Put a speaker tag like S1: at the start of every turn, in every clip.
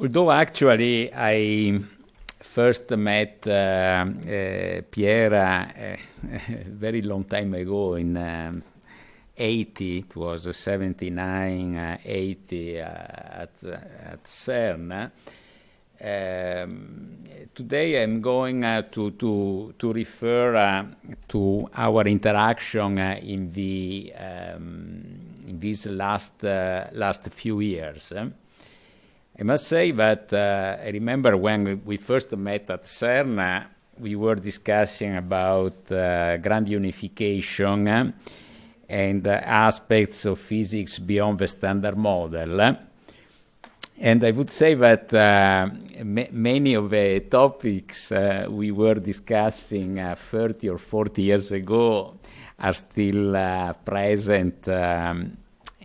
S1: although actually I first met uh, uh, Pierre a very long time ago in um, 80, it was 79, uh, 80 uh, at, at CERN. Um, today I'm going uh, to, to, to refer uh, to our interaction uh, in, the, um, in these last, uh, last few years. I must say that uh, I remember when we first met at CERN, we were discussing about grand unification and aspects of physics beyond the standard model. And I would say that uh, many of the topics uh, we were discussing uh, 30 or 40 years ago are still uh, present um,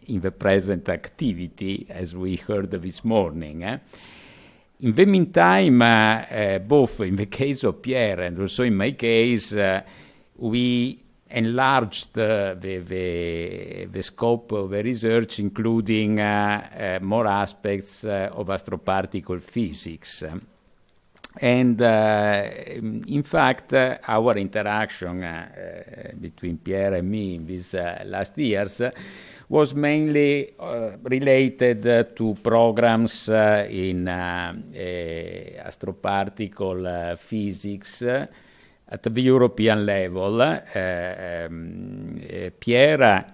S1: in the present activity, as we heard this morning. Eh? In the meantime, uh, uh, both in the case of Pierre and also in my case, we enlarged the, the, the, scope of the research, including uh, uh, more aspects uh, of astroparticle physics. And in fact, our interaction between Pierre and me in these last years was mainly uh, related uh, to programs uh, in astroparticle physics at the European level, uh, um, uh, Pierre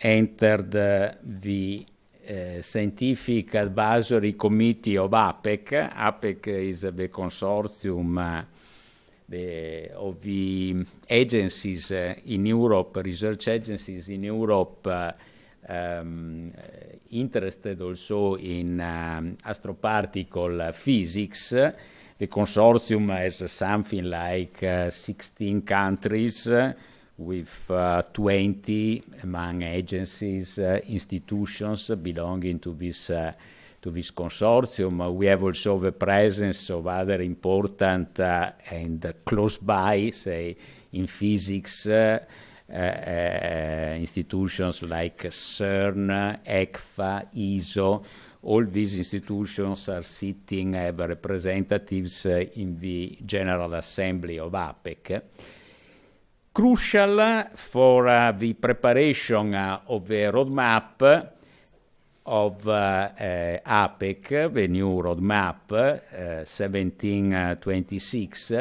S1: entered the uh, Scientific Advisory Committee of APEC. APEC is the consortium the, of the agencies in Europe, research agencies in Europe um, interested also in um, astroparticle physics the consortium has something like uh, 16 countries uh, with uh, 20 among agencies, uh, institutions belonging to this to this consortium. we have also the presence of other important and close by, say, in physics, institutions like CERN, ECFA, ESO. all these institutions are sitting as representatives uh, in the General Assembly of APPEC. Crucial for uh, the preparation uh, of the roadmap of APPEC, the new roadmap 1726,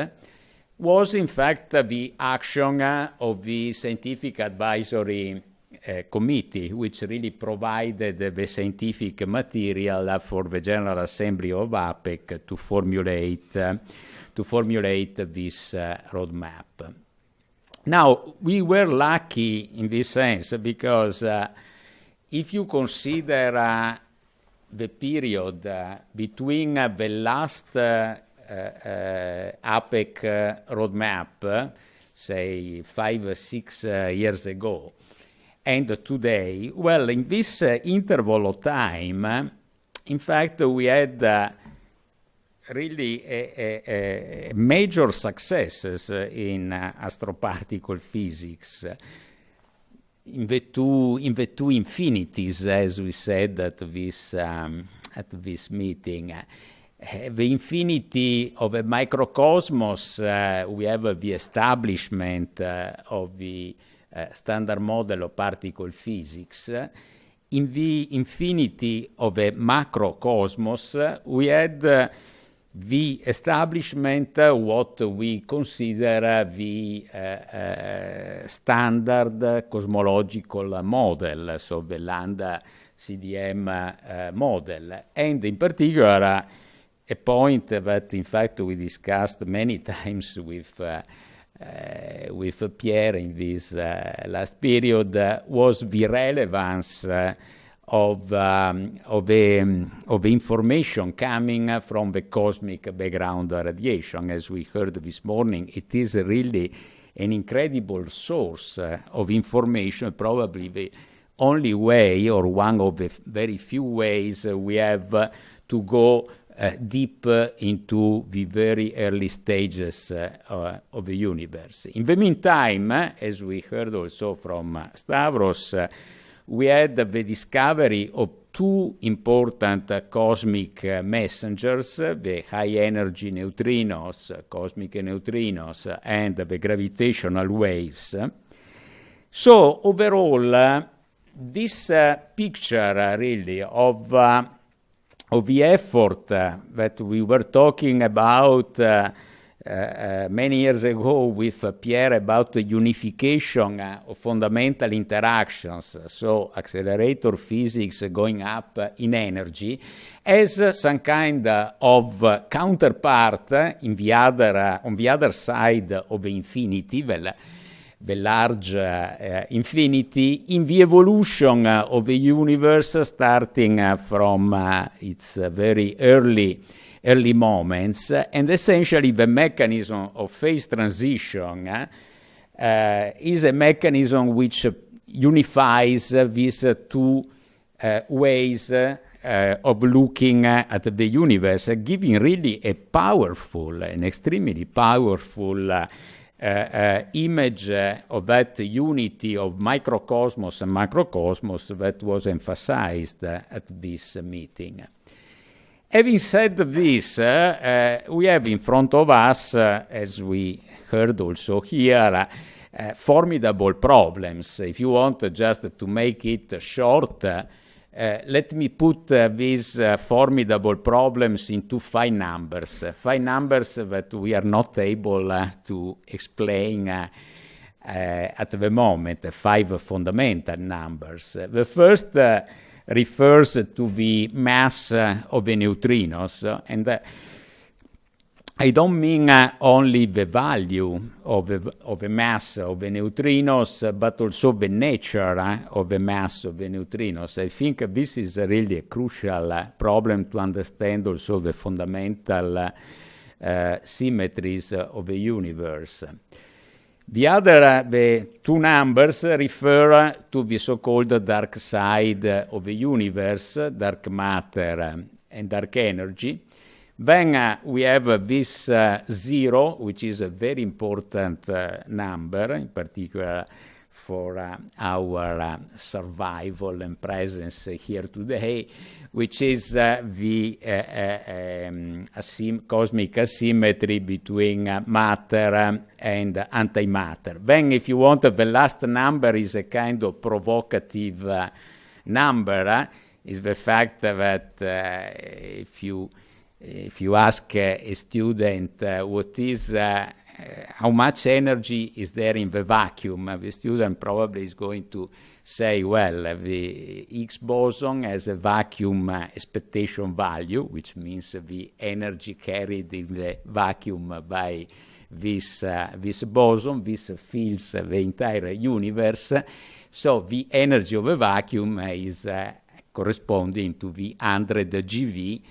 S1: was in fact the action of the scientific advisory uh, committee, which really provided the scientific material for the General Assembly of APPEC to formulate, uh, to formulate this uh, roadmap. Now, we were lucky in this sense because uh, if you consider uh, the period uh, between the last APPEC roadmap, say five or six years ago, and today? Well, in this uh, interval of time, in fact, we had uh, really a, a, a major successes uh, in uh, astroparticle physics. In the, two, in the two infinities, as we said at this, um, at this meeting, uh, the infinity of a microcosmos, uh, we have the establishment of the uh, standard model of particle physics, in the infinity of a macrocosmos, we had uh, the establishment uh, what we consider the uh, uh, standard cosmological model, so the lambda CDM uh, model, and in particular a point that in fact we discussed many times with uh, with Pierre in this uh, last period uh, was the relevance of, um, of, the, of information coming from the cosmic background radiation. As we heard this morning, it is really an incredible source of information, probably the only way or one of the very few ways we have to go uh, Uh, deep uh, into the very early stages uh, uh of the universe. In the meantime, uh, as we heard also from Stavros, we had the discovery of two important cosmic messengers, the high energy neutrinos, cosmic neutrinos, and the gravitational waves. So overall, this uh, picture uh, really of uh, of the effort that we were talking about uh, many years ago with uh, Pierre about the unification uh, of fundamental interactions, so accelerator physics going up in energy, as some kind of counterpart in the other, on the other side of infinity, well, the large uh, infinity in the evolution uh, of the universe starting uh, from its very early early moments. And essentially the mechanism of phase transition is a mechanism which unifies these two ways uh, of looking uh, at the universe, uh, giving really a powerful, an extremely powerful Eh, eh, image uh, of that unity of microcosmos and macrocosmos that was emphasized at this meeting. Having said this, eh, we have in front of us, as we heard also here, formidable problems. If you want just to make it short, Eh, let me put uh, these uh, formidable problems into five numbers, five numbers that we are not able to explain at the moment, five fundamental numbers. The first refers to the mass of the neutrinos, and I don't mean uh, only the value of the, of the mass of the neutrinos, uh, but also the nature uh, of the mass of the neutrinos. I think this is really a crucial uh, problem to understand also the fundamental uh, symmetries of the universe. The other, the two numbers refer to the so-called dark side of the universe, dark matter and dark energy. Then uh, we have uh, this uh, zero, which is a very important uh, number, in particular for uh, our uh, survival and presence here today, which is the um, cosmic asymmetry between matter and antimatter. Then, if you want, the last number is a kind of provocative number, is the fact that if you if you ask a student uh, what is uh, how much energy is there in the vacuum, the student probably is going to say, well, the Higgs boson has a vacuum uh, expectation value, which means the energy carried in the vacuum by this, uh, this boson, this fills the entire universe. So the energy of a vacuum is uh, corresponding to the 100 GeV,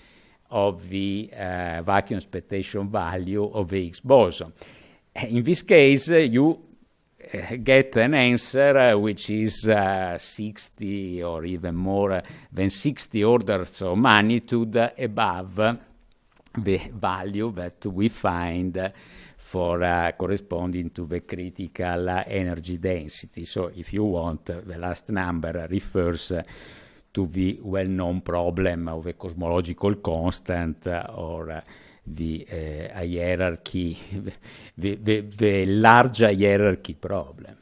S1: of the uh, vacuum expectation value of the Higgs boson. In this case, uh, you uh, get an answer uh, which is uh, 60 or even more than 60 orders of magnitude above the value that we find for uh, corresponding to the critical energy density. So if you want, the last number refers to the well-known problem of a cosmological constant uh, or uh, the uh, hierarchy, the, the, the large hierarchy problem.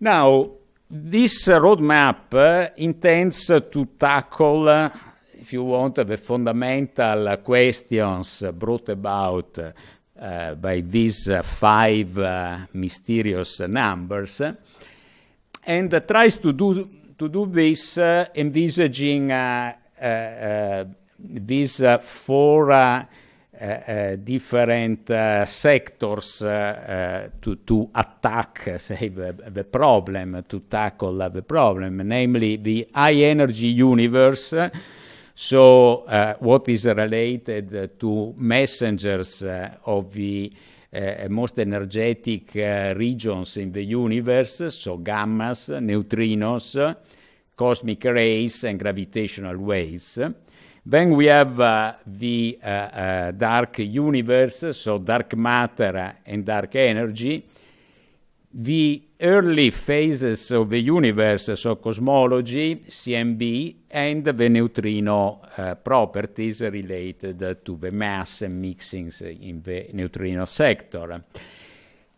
S1: Now, this roadmap intends to tackle, if you want, the fundamental questions brought about uh, by these uh, five uh, mysterious numbers and tries to do to do this, uh, envisaging uh, uh, these four different sectors to, to attack, say, the, the problem, to tackle the problem, namely the high energy universe, so uh, what is related uh, to messengers uh, of the most energetic regions in the universe, so gammas, neutrinos, cosmic rays and gravitational waves. Then we have uh, the uh, uh, dark universe, so dark matter and dark energy. The early phases of the universe, so cosmology, CMB, and the neutrino uh, properties related to the mass and mixings in the neutrino sector.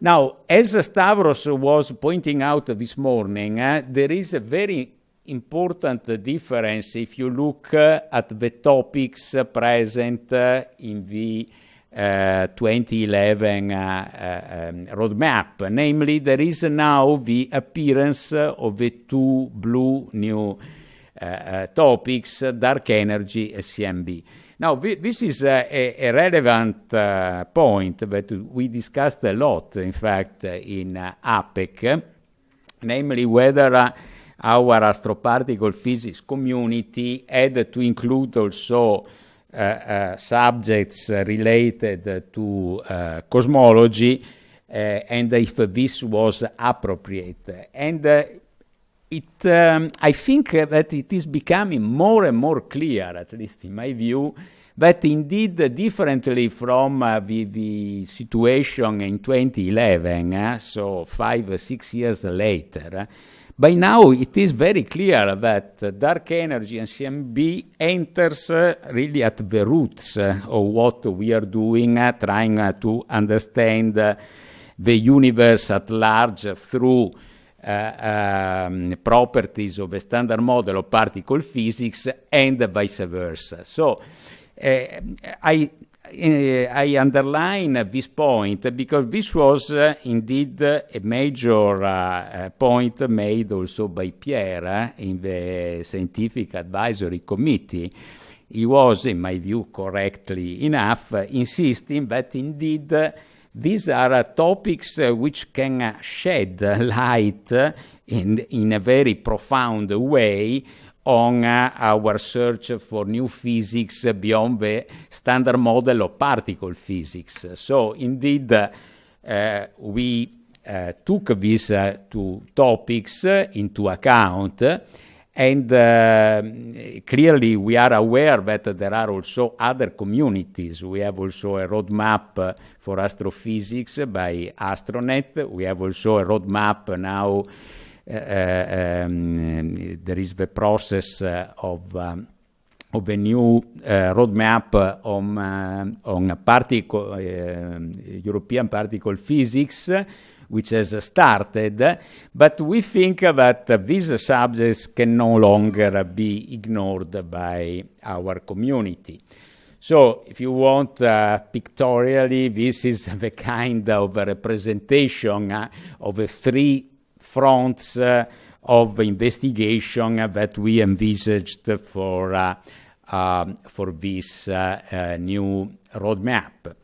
S1: Now, as Stavros was pointing out this morning, uh, there is a very important difference if you look uh, at the topics present uh, in the 2011 uh, um, roadmap. Namely, there is now the appearance of the two blue new topics, dark energy and CMB. Now, this is a, a relevant uh, point that we discussed a lot, in fact, in uh, APPEC, namely whether uh, our astroparticle physics community had to include also uh, uh, subjects related to uh, cosmology and if this was appropriate. And it, um, I think that it is becoming more and more clear, at least in my view, that indeed, uh, differently from uh, the, the, situation in 2011, uh, so five or six years later, by now it is very clear that dark energy and CMB enters uh, really at the roots uh, of what we are doing, trying to understand the universe at large through uh, um, properties of a standard model of particle physics and vice versa. So uh, I I underline this point because this was uh, indeed a major uh, point made also by Pierre in the Scientific Advisory Committee. He was, in my view, correctly enough, insisting that indeed these are uh, topics uh, which can uh, shed light in, in a very profound way on uh, our search for new physics beyond the standard model of particle physics. So indeed, uh, we uh, took these two topics into account and uh, clearly, we are aware that there are also other communities. We have also a roadmap for astrophysics by Astronet. We have also a roadmap now. Uh, uh um, there is the process uh, of um, of a new uh, roadmap on, uh, on particle, uh, European particle physics, which has started, but we think that these subjects can no longer be ignored by our community. So, if you want uh, pictorially, this is the kind of representation uh, of the three fronts uh, of investigation that we envisaged for, uh, um, for this uh, new roadmap.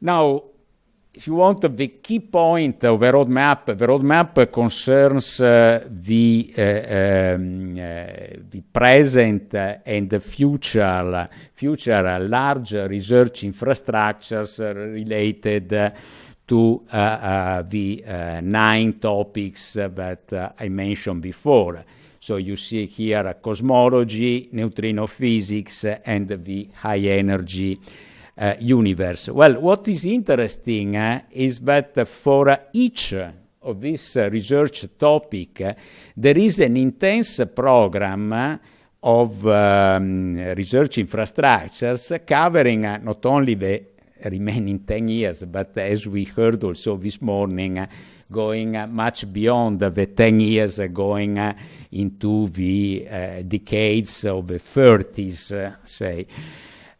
S1: Now, if you want, the key point of the roadmap, the roadmap concerns uh, the, uh, um, uh, the present and the future, future large research infrastructures related to uh, uh, the uh, nine topics that I mentioned before. So you see here cosmology, neutrino physics, and the high energy uh, universe. Well, what is interesting is that for each of this research topic, there is an intense program of um, research infrastructures covering not only the remaining 10 years, but as we heard also this morning, going much beyond the 10 years, going into the decades of the 30s, say.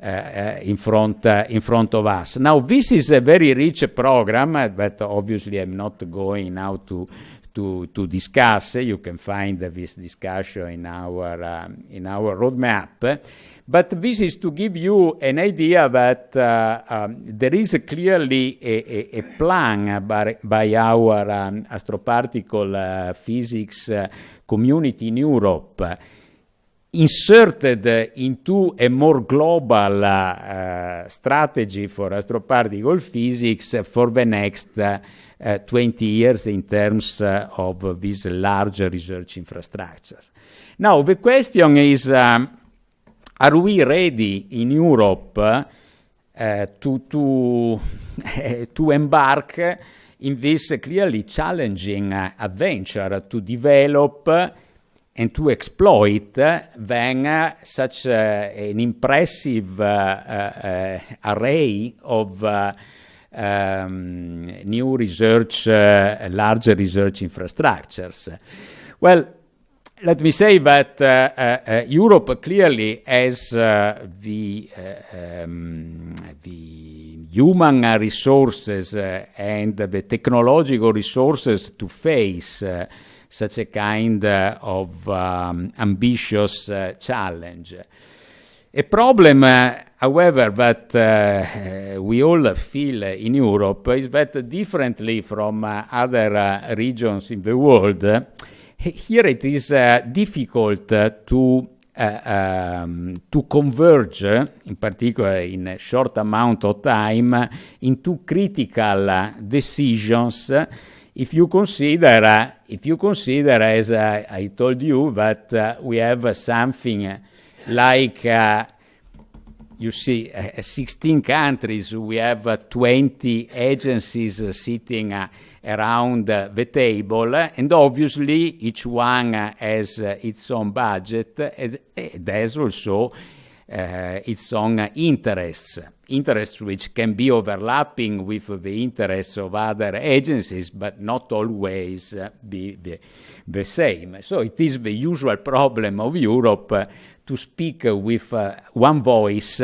S1: Uh, uh, in front uh, in front of us. Now, this is a very rich program, but obviously I'm not going now to to, to discuss. You can find this discussion in our um, in our roadmap. But this is to give you an idea that uh, um, there is clearly a, a, a plan by, by our um, astroparticle uh, physics uh, community in Europe inserted into a more global uh, strategy for astroparticle physics for the next uh, 20 years in terms uh, of these large research infrastructures. Now, the question is, um, are we ready in Europe uh, to, to, to embark in this clearly challenging adventure to develop and to exploit then such an impressive array of um, new research, large research infrastructures. Well, let me say that uh, uh, uh, Europe clearly has uh, the, uh, um, the human resources uh, and the technological resources to face such a kind of um, ambitious challenge. A problem, however, that we all feel in Europe is that differently from other regions in the world, here it is uh, difficult uh, to uh, um, to converge, in particular in a short amount of time, into critical decisions. If you consider, if you consider, as I told you, that we have something like you see, uh, 16 countries, we have 20 agencies sitting around the table, and obviously each one has its own budget has also uh, its own interests, interests which can be overlapping with the interests of other agencies, but not always uh, be the, same. So it is the usual problem of Europe uh, to speak with one voice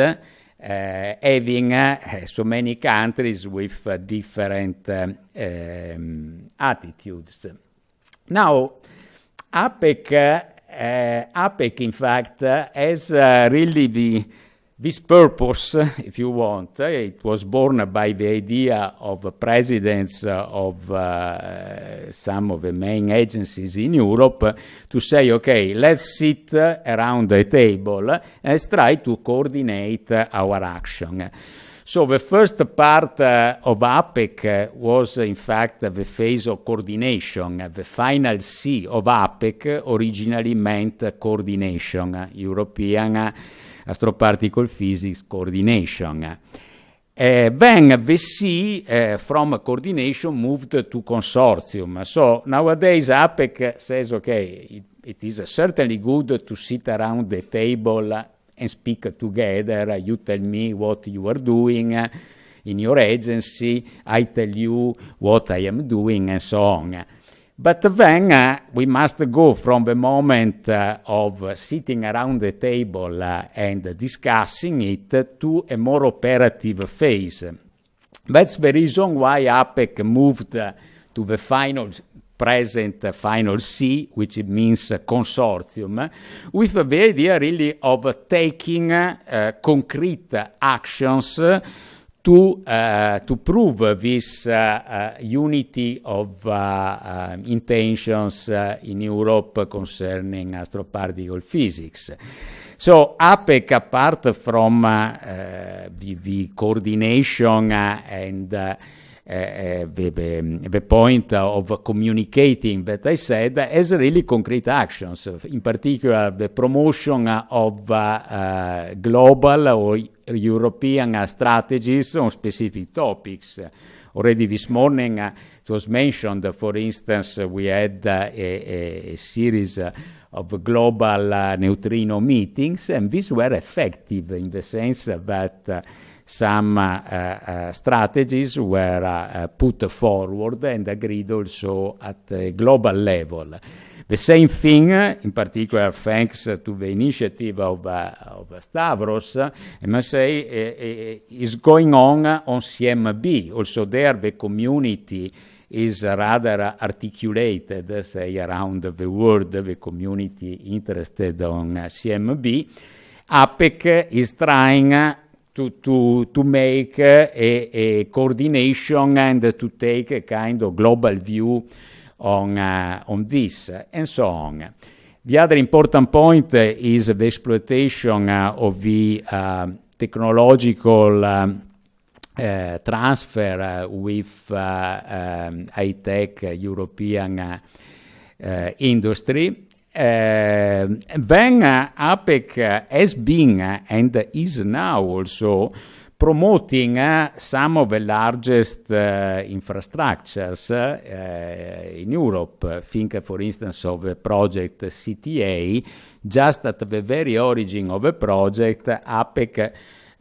S1: having uh, so many countries with uh, different um, attitudes. Now, APPEC, APPEC in fact, has really the this purpose, if you want, it was born by the idea of presidents of uh, some of the main agencies in Europe to say, okay, let's sit around the table and try to coordinate our action. So the first part uh, of APPEC was in fact the phase of coordination. The final C of APPEC originally meant coordination, European astroparticle physics coordination. Uh, then the C uh, from coordination moved to consortium. So nowadays APPEC says, okay, it, it is certainly good to sit around the table and speak together. You tell me what you are doing in your agency, I tell you what I am doing, and so on. But then uh, we must go from the moment uh, of sitting around the table uh, and discussing it to a more operative phase. That's the reason why APPEC moved to the final present final C, which means consortium, with the idea really of taking uh, concrete actions to, uh, to prove this uh, uh, unity of uh, uh, intentions uh, in Europe concerning astroparticle physics. So APPEC, apart from the, the, coordination and the, the, the, point of communicating that I said as really concrete actions, in particular the promotion of uh, uh, global or European strategies on specific topics. Already this morning it was mentioned, for instance, we had a, a, series of global uh, neutrino meetings, and these were effective in the sense that uh, some uh, uh, strategies were uh, put forward and agreed also at a global level. The same thing, in particular, thanks to the initiative of, of Stavros, I must say, uh, is going on on CMB. Also there, the community is rather articulated, say, around the world, the community interested on CMB. APPEC is trying to, to, to make a, a, coordination and to take a kind of global view on, uh, on this and so on. The other important point is the exploitation of the technological um, uh, transfer uh, with uh, um, high-tech European industry then uh, APPEC has been and is now also promoting uh, some of the largest uh, infrastructures uh, in Europe. Think, for instance, of the project CTA. Just at the very origin of the project, APPEC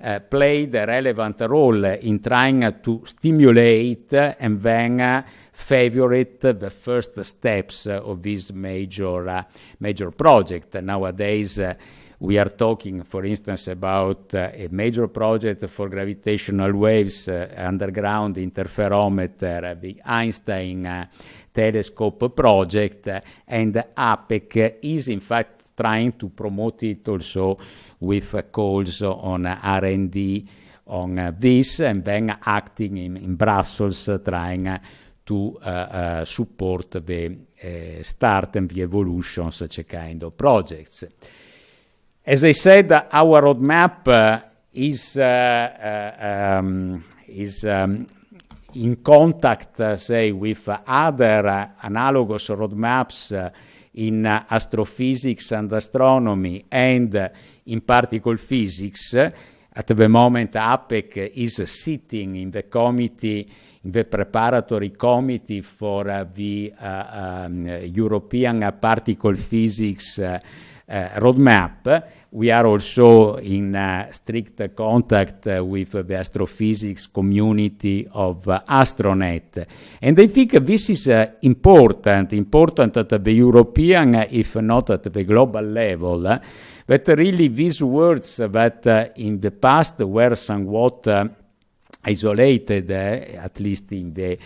S1: uh, played a relevant role in trying to stimulate and then favorite the first steps of this major, major project. Nowadays, we are talking, for instance, about uh, a major project for gravitational waves uh, underground interferometer, the Einstein uh, telescope project, and APPEC is in fact trying to promote it also with calls on R&D on this, and then acting in, in Brussels, trying to uh, uh, support the uh, start and the evolution of such a kind of projects. As I said, our roadmap uh, is, uh, uh, um, is um, in contact, uh, say, with other uh, analogous roadmaps uh, in astrophysics and astronomy and in particle physics. At the moment, APEC is sitting in the committee, the preparatory committee for uh, the uh, um, European uh, particle physics uh, roadmap. We are also in uh, strict contact uh, with the astrophysics community of Astronet. And I think this is important, important at the European, if not at the global level, that really these words that in the past were somewhat isolated, at least in the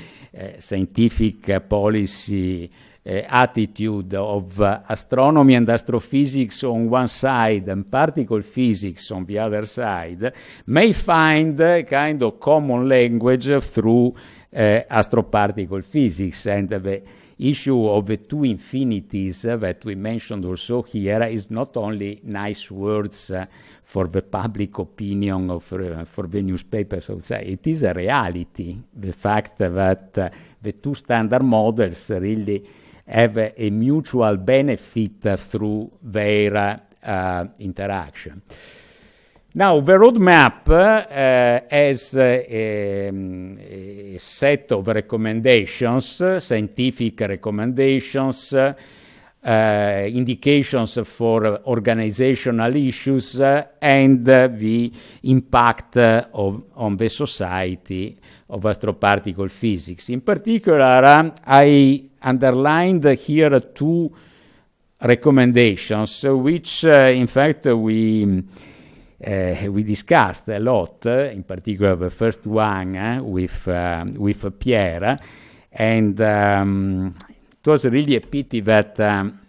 S1: scientific policy uh, attitude of uh, astronomy and astrophysics on one side and particle physics on the other side may find a kind of common language through uh, astroparticle physics and the issue of the two infinities uh, that we mentioned also here is not only nice words uh, for the public opinion of, uh, for the newspapers outside, it is a reality. The fact that the two standard models really have a, mutual benefit through their uh, interaction. Now, the roadmap uh, has uh, a, a, set of recommendations, scientific recommendations, uh, indications for organizational issues, uh, and the impact of, on the society of astroparticle physics. In particular, I underlined here two recommendations, which uh, in fact we uh, we discussed a lot, in particular the first one uh, with with Pierre, and um, it was really a pity that. Um,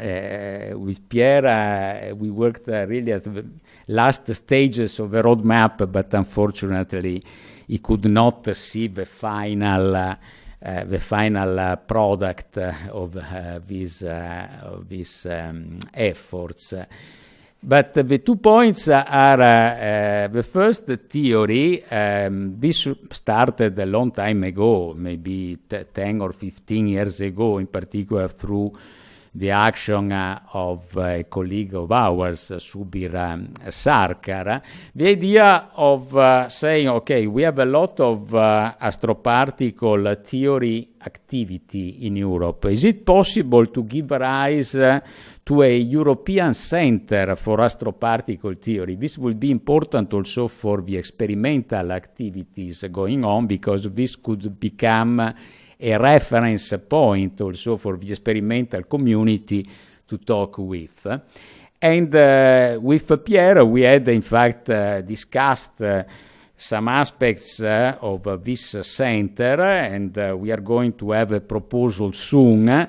S1: uh, with Pierre, uh, we worked uh, really at the last stages of the roadmap, but unfortunately, he could not see the final the final product of these of these um, efforts. But the two points are the first theory. Um, this started a long time ago, maybe 10 or 15 years ago, in particular through the action uh, of a colleague of ours, uh, Subir um, Sarkar, the idea of uh, saying, okay, we have a lot of uh, astroparticle theory activity in Europe. Is it possible to give rise uh, to a European center for astroparticle theory? This will be important also for the experimental activities going on because this could become a reference point also for the experimental community to talk with. And uh, with Pierre, we had in fact uh, discussed uh, some aspects uh, of this center, and uh, we are going to have a proposal soon.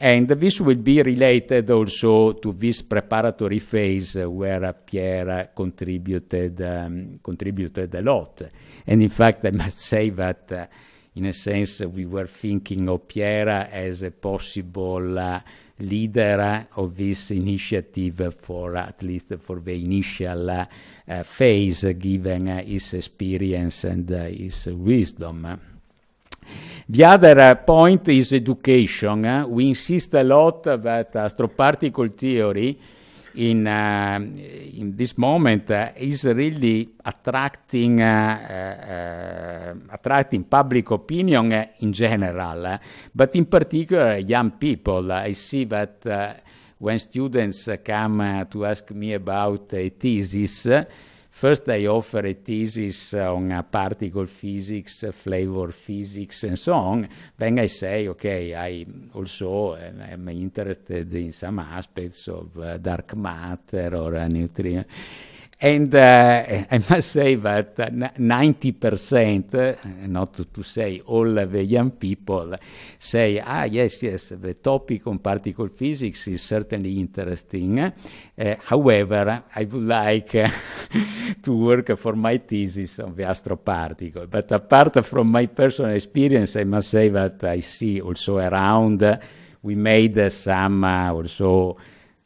S1: And this will be related also to this preparatory phase where Pierre contributed, um, contributed a lot. And in fact, I must say that uh, in a sense, we were thinking of Pierre as a possible uh, leader of this initiative for at least for the initial uh, uh, phase, given his experience and his wisdom. The other point is education. We insist a lot that astroparticle theory in, uh, in this moment uh, is really attracting, uh, uh, attracting public opinion in general, but in particular young people. I see that when students come to ask me about a thesis, First, I offer a thesis on uh, particle physics, uh, flavor physics, and so on. Then I say, okay, I also am interested in some aspects of uh, dark matter or uh, neutrino. And uh, I must say that 90%, uh, not to, say all the young people, say, ah, yes, yes, the topic on particle physics is certainly interesting. Uh, however, I would like uh, to work for my thesis on the astroparticle. But apart from my personal experience, I must say that I see also around, we made some also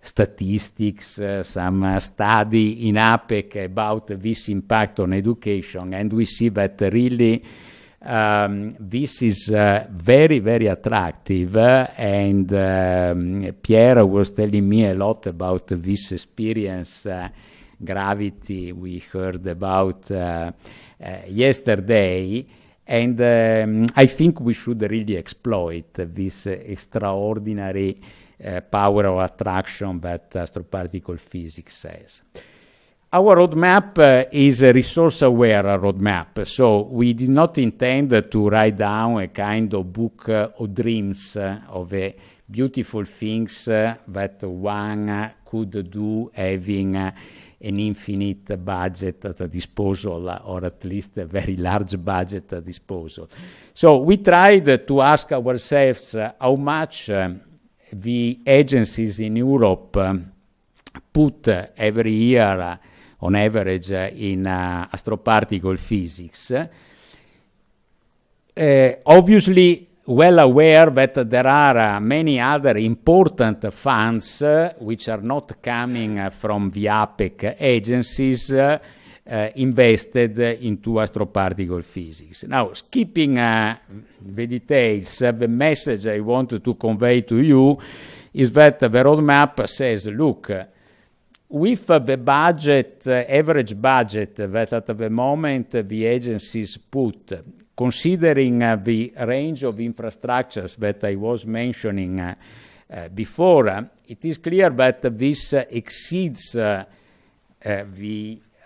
S1: statistics, uh, some uh, study in APPEC about this impact on education, and we see that really um, this is uh, very, very attractive. and um, Pierre was telling me a lot about this experience, uh, gravity, we heard about uh, uh, yesterday. And um, I think we should really exploit this extraordinary uh, power of attraction that astroparticle physics says. Our roadmap uh, is a resource-aware roadmap, so we did not intend to write down a kind of book uh, of dreams uh, of beautiful things uh, that one could do having an infinite budget at disposal, or at least a very large budget at disposal. So we tried to ask ourselves how much the agencies in Europe um, put uh, every year uh, on average uh, in astroparticle physics. obviously, well aware that there are uh, many other important funds uh, which are not coming uh, from the APPEC agencies invested into astroparticle physics. Now, skipping the details, the message I want to convey to you is that the roadmap says, look, with the budget, average budget that at the moment the agencies put, considering the range of infrastructures that I was mentioning uh, before, uh, it is clear that this uh, exceeds the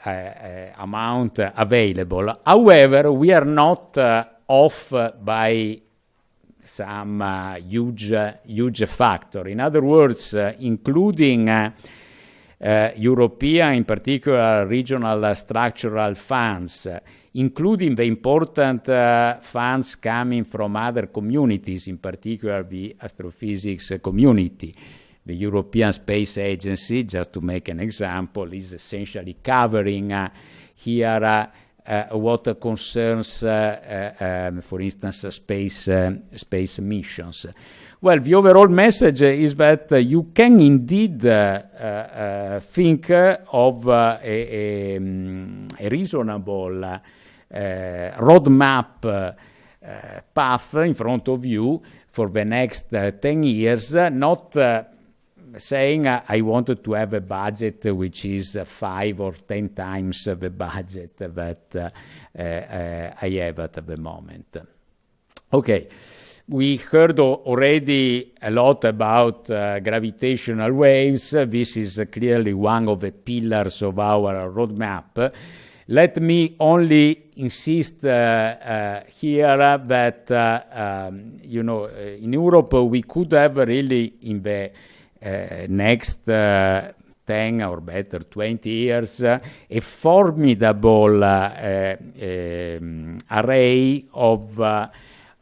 S1: uh, uh, amount available. However, we are not uh, off by some huge, huge factor. In other words, including European, in particular regional structural funds, including the important uh, funds coming from other communities, in particular the astrophysics community. The European Space Agency, just to make an example, is essentially covering uh, here uh, uh, what concerns, uh, uh, um, for instance, space, uh, space missions. Well, the overall message is that you can indeed think of a, a, um, a, reasonable Eh, roadmap eh, path in front of you for the next eh, 10 years, not saying I wanted to have a budget which is five or ten times the budget that I have at the moment. Okay. We heard already a lot about gravitational waves. This is clearly one of the pillars of our roadmap. Let me only insist uh, here that, um, you know, in Europe we could have really in the uh, next uh, 10 or better 20 years uh, a formidable um, array of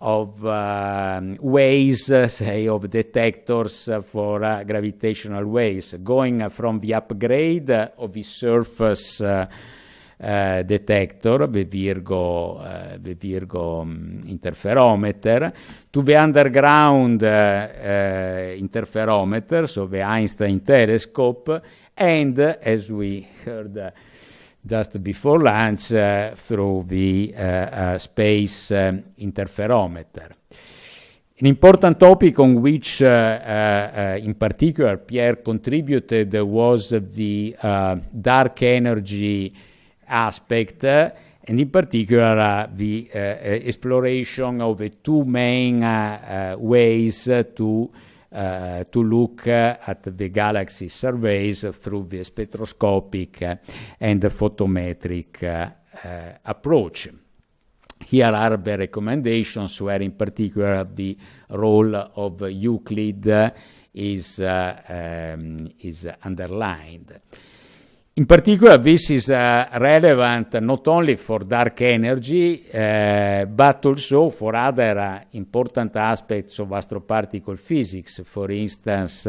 S1: of uh, ways, uh, say, of detectors uh, for gravitational waves, going from the upgrade of the surface uh, detector, the Virgo, uh, the Virgo um, interferometer, to the underground uh, interferometer, so the Einstein telescope, and as we heard just before lunch, through the space interferometer. An important topic on which, uh, uh, in particular, Pierre contributed was the dark energy aspect, eh, and in particular, uh, the uh, uh, exploration of the two main ways to to look at the galaxy surveys through the spectroscopic and the photometric approach. Here are the recommendations, where in particular the role of Euclid is um, underlined. In particular, this is uh, relevant not only for dark energy, uh, but also for other uh, important aspects of astroparticle physics. For instance,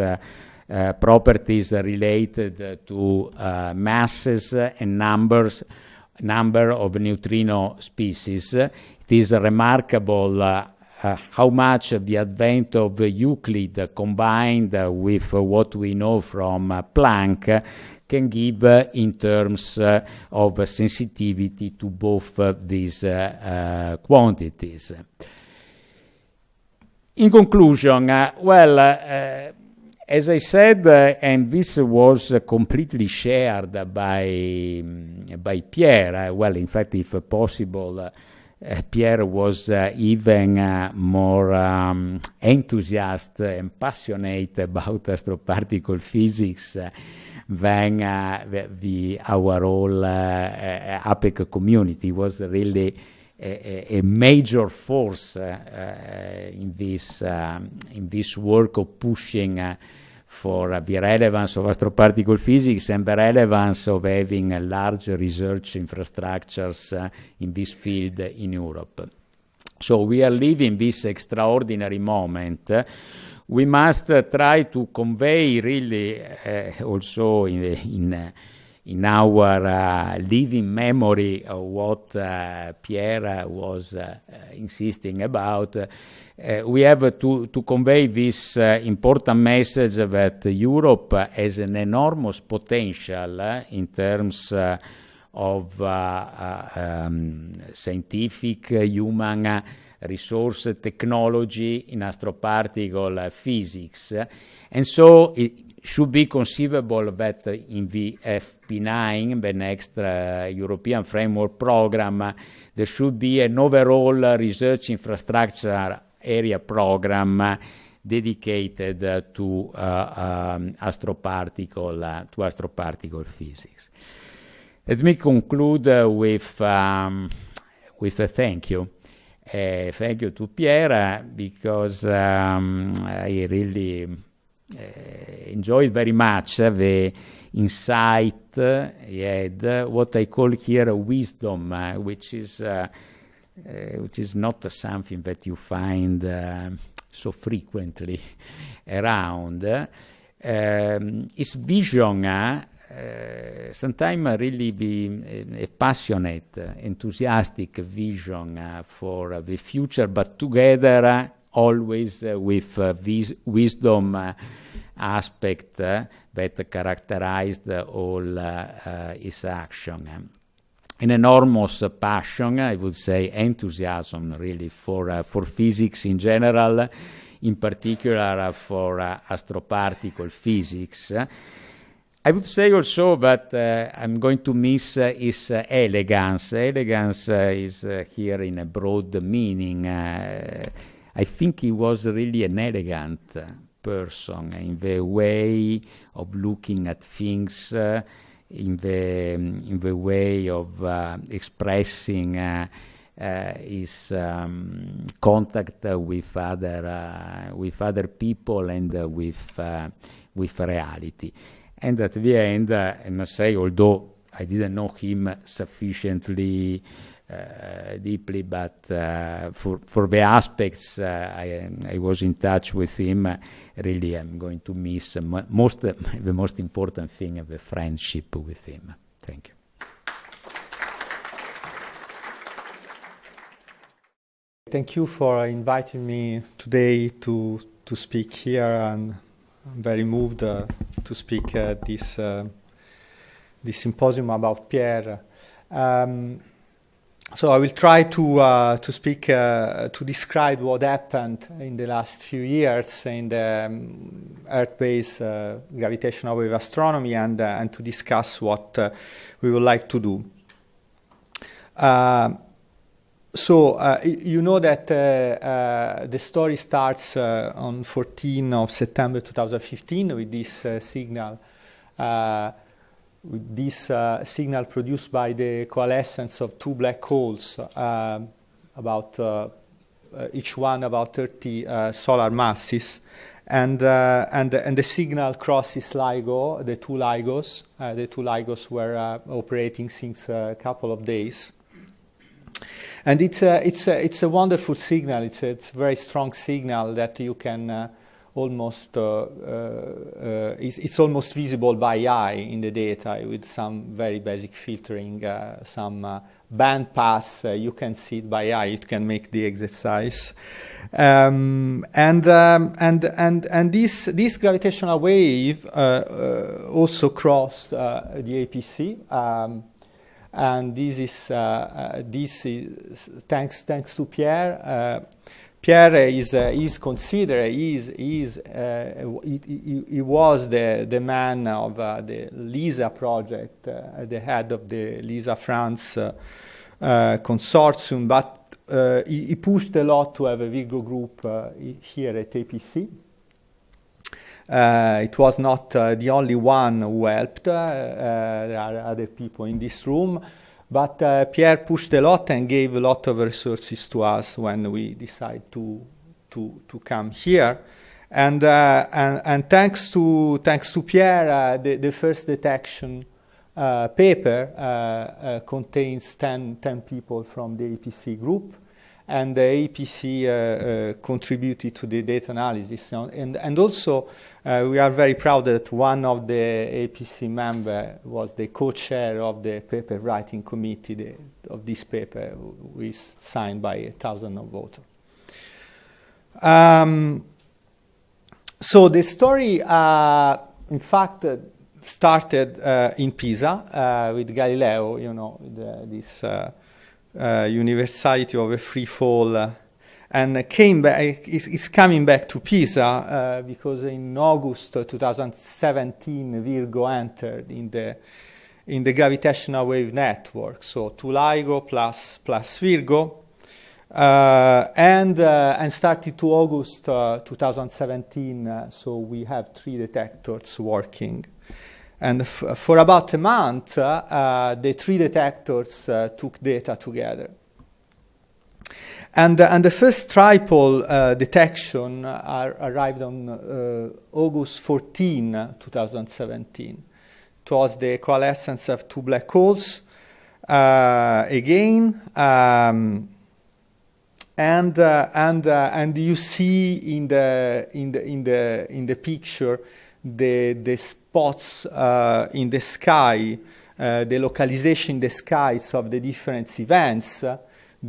S1: properties related to masses and numbers, number of neutrino species. It is remarkable how much the advent of Euclid, combined with what we know from Planck, can give uh, in terms uh, of sensitivity to both uh, these quantities. In conclusion, well, as I said, and this was completely shared by mm, Pierre, well, in fact, if possible, Pierre was even more um, enthusiastic and passionate about astroparticle physics Uh, than our whole uh, uh, APPEC community. He was really a major force in this um, in this work of pushing for the relevance of astroparticle physics and the relevance of having a large research infrastructures in this field in Europe. So we are living this extraordinary moment. We must uh, try to convey really uh, also in in our uh, living memory of what Pierre was insisting about. We have to convey this important message that Europe has an enormous potential in terms of um, scientific human resource technology in astroparticle uh, physics. And so it should be conceivable that in the FP9, the next uh, European Framework Program, there should be an overall uh, research infrastructure area program dedicated to um, astroparticle to astroparticle physics. Let me conclude with um, with a thank you. Thank you to Pierre, because um, I really eh, enjoyed very much the insight he had, what I call here wisdom, which is uh, eh, not something that you find uh, so frequently around. Um, his vision uh, Eh, sometimes really be eh, a passionate, enthusiastic vision uh, for uh, the future, but together uh, always with this wisdom aspect that characterized all his action. An enormous passion, I would say, enthusiasm, really, for for physics in general, in particular for astroparticle physics. I would say also that uh, I'm going to miss uh, his uh, elegance. Elegance is here in a broad meaning. I think he was really an elegant person in the way of looking at things, in the um, in the way of expressing his um, contact with other with other people and with reality. And at the end, I must say, although I didn't know him sufficiently uh, deeply, but uh, for for the aspects uh, I was in touch with him, really, I'm going to miss most the most important thing, the friendship with him. Thank you.
S2: Thank you for inviting me today to speak here, I'm very moved to speak at this symposium about Pierre. so I will try to uh, to speak uh, to describe what happened in the last few years in the um, Earth-based uh, gravitational wave astronomy and uh, and to discuss what uh, we would like to do. Uh, so you know that the story starts on 14 of September 2015 with this signal this uh, signal produced by the coalescence of two black holes, uh, about uh, uh each one about 30 uh, solar masses, and uh, and and the signal crosses LIGO, the two LIGOs. the two LIGOs were operating since a couple of days. And it's a, it's a, it's a wonderful signal. It's a, it's a very strong signal that you can almost uh, uh, it's, it's, almost visible by eye in the data with some very basic filtering, uh, some band pass. you can see it by eye. It can make the exercise. Um, and um, and and and this this gravitational wave uh, uh, also crossed uh, the APC, um, and this is this is thanks thanks to Pierre. Pierre is, uh, is considered, is, is, uh, he, he, he, was the, the man of uh, the LISA project, uh, the head of the LISA France uh, uh, consortium, but he, he, pushed a lot to have a Virgo group here at APC. It was not the only one who helped. there are other people in this room. But uh, Pierre pushed a lot and gave a lot of resources to us when we decided to, to, to come here. And, uh, and, and, thanks, to, thanks to Pierre, uh, the, the first detection uh, paper uh, uh, contains 10, 10 people from the APC group and the APC uh, uh, contributed to the data analysis. And, and also, uh, we are very proud that one of the APC members was the co-chair of the paper writing committee the, of this paper, which signed by a thousand of voters. Um, so the story, uh, in fact, uh, started uh, in Pisa with Galileo, you know, the, this universality of a free fall uh, and came back, is, coming back to Pisa uh, because in August 2017 Virgo entered in the in the gravitational wave network. So two LIGO plus plus Virgo, uh, and uh, and started to August uh, 2017. so we have three detectors working. And for about a month, uh, uh, the three detectors uh, took data together. And, and the first tripole detection arrived on August 14, 2017. It was the coalescence of two black holes. again, um, and uh, and uh, and you see in the in the in the in the picture the the spots uh, in the sky, uh, the localization in the skies of the different events uh,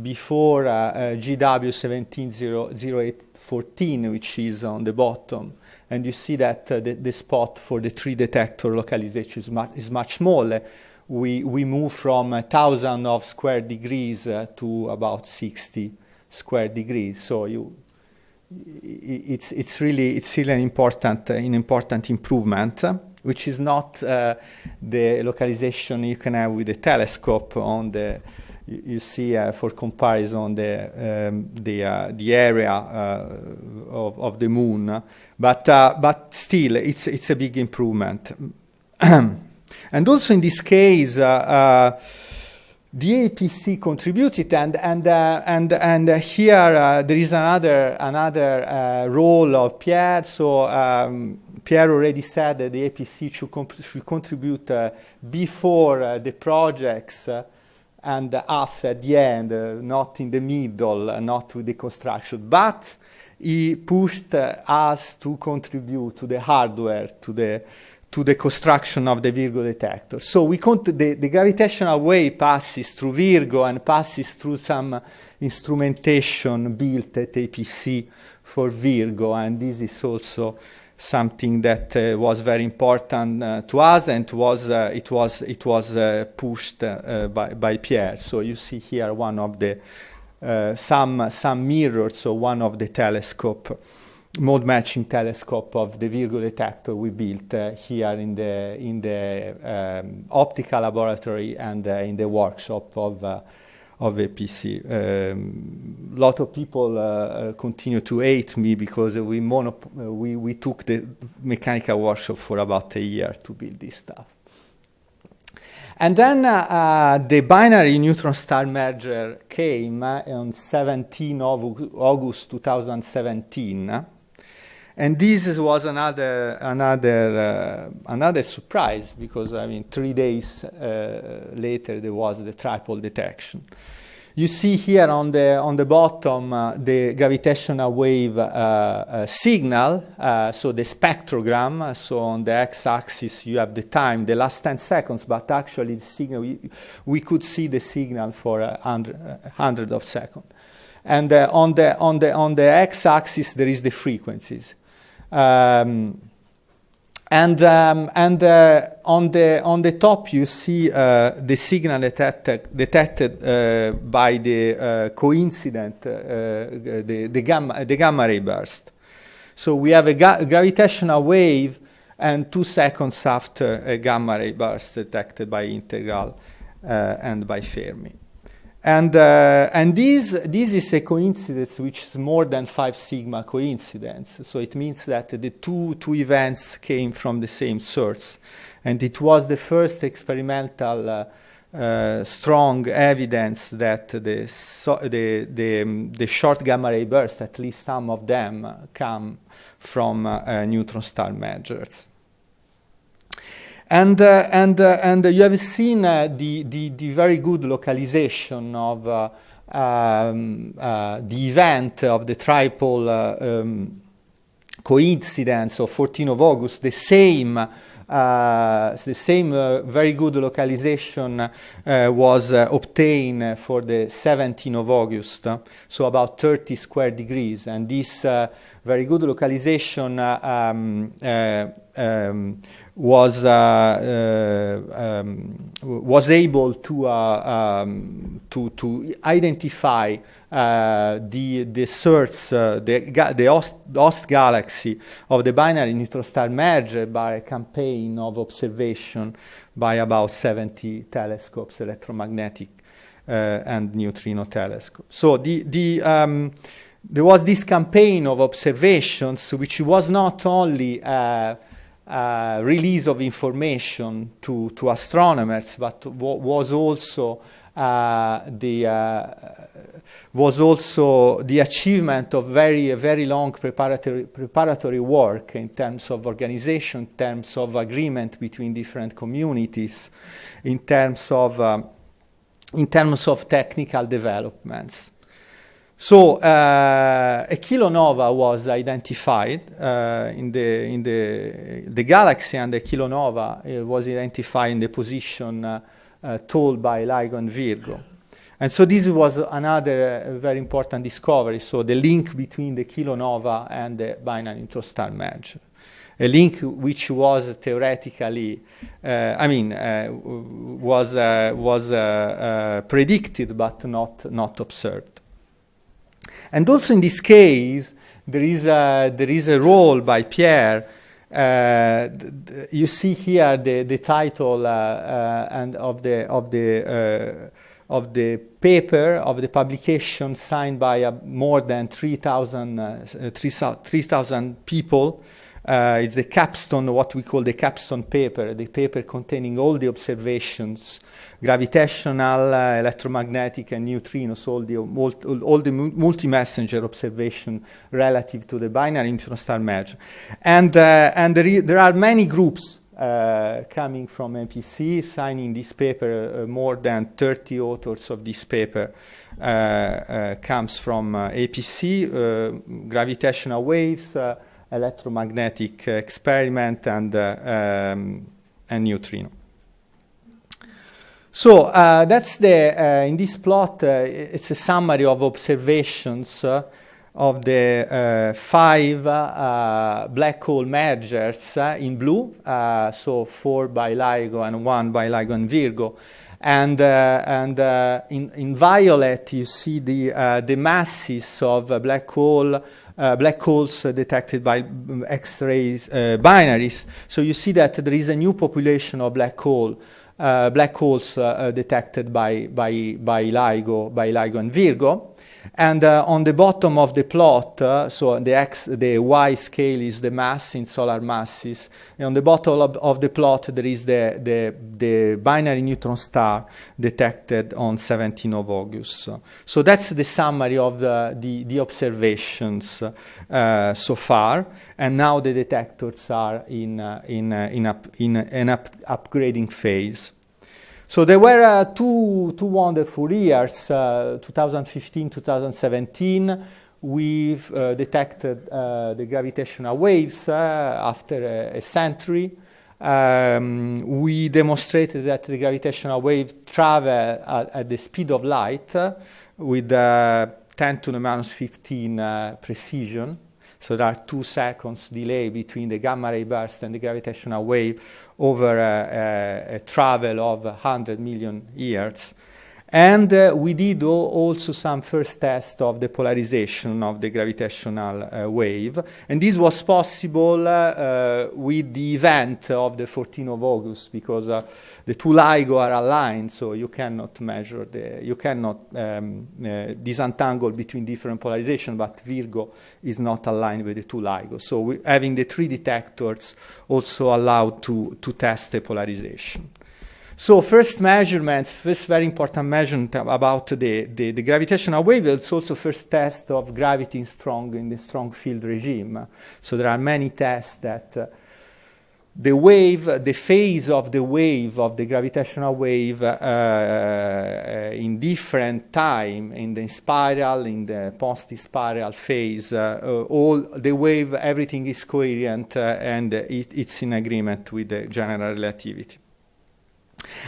S2: before GW 170814, which is on the bottom. And you see that the, the, spot for the three detector localization is, mu is much smaller. We, we move from a thousand of square degrees to about 60 square degrees. So you, it's, it's really it's really an important, an important improvement which is not uh, the localization you can have with a telescope on the you, see uh, for comparison the um, the uh, the area uh, of, of the moon. But uh, but still it's it's a big improvement. And also in this case uh, the APC contributed, and and uh, and and uh, here uh, there is another another role of Pierre. So um, Pierre already said that the APC should, should contribute uh, before uh, the projects uh, and after the end, uh, not in the middle, uh, not with the construction. But he pushed uh, us to contribute to the hardware, to the to the construction of the Virgo detector. So we the, the gravitational wave passes through Virgo and passes through some instrumentation built at APC for Virgo, and this is also something that uh, was very important uh, to us and was uh, it was it was uh, pushed uh, by, by Pierre. So you see here one of the uh, some some mirrors, so one of the telescope mode matching telescope of the Virgo detector we built here in the in the um, optical laboratory and in the workshop of of APC. A um, lot of people uh, uh, continue to hate me because we, uh, we, we took the mechanical workshop for about a year to build this stuff. And then uh, uh, the binary neutron star merger came uh, on 17 of August 2017. And this was another, another, uh, another surprise because, I mean, three days uh, later there was the tripole detection. You see here on the, on the bottom uh, the gravitational wave uh, uh, signal, uh, so the spectrogram. So on the x-axis you have the time, the last 10 seconds, but actually the signal, we, we could see the signal for a hundred, hundred of seconds. And on, the, on, the, on the x-axis there is the frequencies. Um, and um, and uh, on the on the top you see uh, the signal detected detected uh, by the uh, coincident uh, the the gamma the gamma ray burst. So we have a ga gravitational wave, and two seconds after a gamma ray burst detected by INTEGRAL uh, and by Fermi. And, uh, and this, this is a coincidence which is more than 5 sigma coincidence. So it means that the two, two events came from the same source. And it was the first experimental uh, uh, strong evidence that the, so the, the, um, the, short gamma ray bursts, at least some of them, come from uh, neutron star mergers. And, uh, and, uh, and you have seen uh, the, the, the, very good localization of uh, um, uh, the event of the triple uh, um, coincidence of 14 of August, the same uh, the same uh, very good localization uh, was obtained for the 17th of August, so about 30 square degrees. And this very good localization um, um, was uh, uh, um, was able to uh, um, to to identify the the source the the host, host, galaxy of the binary neutron star merger by a campaign of observation by about 70 telescopes electromagnetic uh, and neutrino telescopes. So the the um, there was this campaign of observations which was not only uh, release of information to, to astronomers, but was also uh, the uh, was also the achievement of very very long preparatory preparatory work in terms of organization, in terms of agreement between different communities, in terms of um, in terms of technical developments. So uh, a kilonova was identified uh, in the in the the galaxy, and the kilonova uh, was identified in the position uh, uh, told by LIGO and Virgo. And so this was another uh, very important discovery. So the link between the kilonova and the binary neutron star merger, a link which was theoretically, I mean, was was predicted but not not observed. And also in this case, there is a, there is a role by Pierre. Uh, you see here the, the title uh, uh, and of the, of, the, uh, of the paper, of the publication signed by uh, more than 3,000 3, 3, people. Uh, it's the capstone, what we call the capstone paper, the paper containing all the observations gravitational, uh, electromagnetic, and neutrinos, all the, all, the multi-messenger observation relative to the binary neutron star merger. And, uh, and there, there, are many groups uh, coming from MPC, signing this paper. More than 30 authors of this paper comes from APC, gravitational waves, electromagnetic experiment, and, um, and neutrino. So uh, that's the, uh, in this plot, uh, it's a summary of observations uh, of the uh, five uh, black hole mergers in blue, so four by LIGO and one by LIGO and Virgo. And, and in, in violet, you see the, the masses of black hole uh, black holes uh, detected by X-rays uh, binaries. So you see that there is a new population of black hole, Uh, black holes uh, uh, detected by, by, by LIGO, by LIGO and Virgo. And uh, on the bottom of the plot, uh, so the x, the y scale is the mass in solar masses. And on the bottom of, of, the plot, there is the, the, the binary neutron star detected on 17 of August. So that's the summary of the, the, the observations uh, so far. And now the detectors are in, uh, in, uh, in, up, in an up upgrading phase. So there were uh, two, two wonderful years, uh, 2015, 2017. We've uh, detected uh, the gravitational waves uh, after a, a century. Um, we demonstrated that the gravitational waves travel at, at, the speed of light with 10 to the minus 15 precision. So there are two seconds delay between the gamma ray burst and the gravitational wave over a, a, a travel of 100 million years. And uh, we did also some first test of the polarization of the gravitational uh, wave. And this was possible uh, with the event of the 14th of August because uh, the two LIGO are aligned, so you cannot measure the, you cannot um, uh, disentangle between different polarization, but Virgo is not aligned with the two LIGO. So we, having the three detectors also allowed to, to test the polarization. So first measurements, first very important measurement about the, the, the, gravitational wave, it's also first test of gravity in strong in the strong field regime. So there are many tests that uh, the wave, the phase of the wave of the gravitational wave uh, uh, in different time, in the spiral, in the post-spiral phase, uh, uh, all the wave, everything is coherent uh, and it, it's in agreement with the general relativity.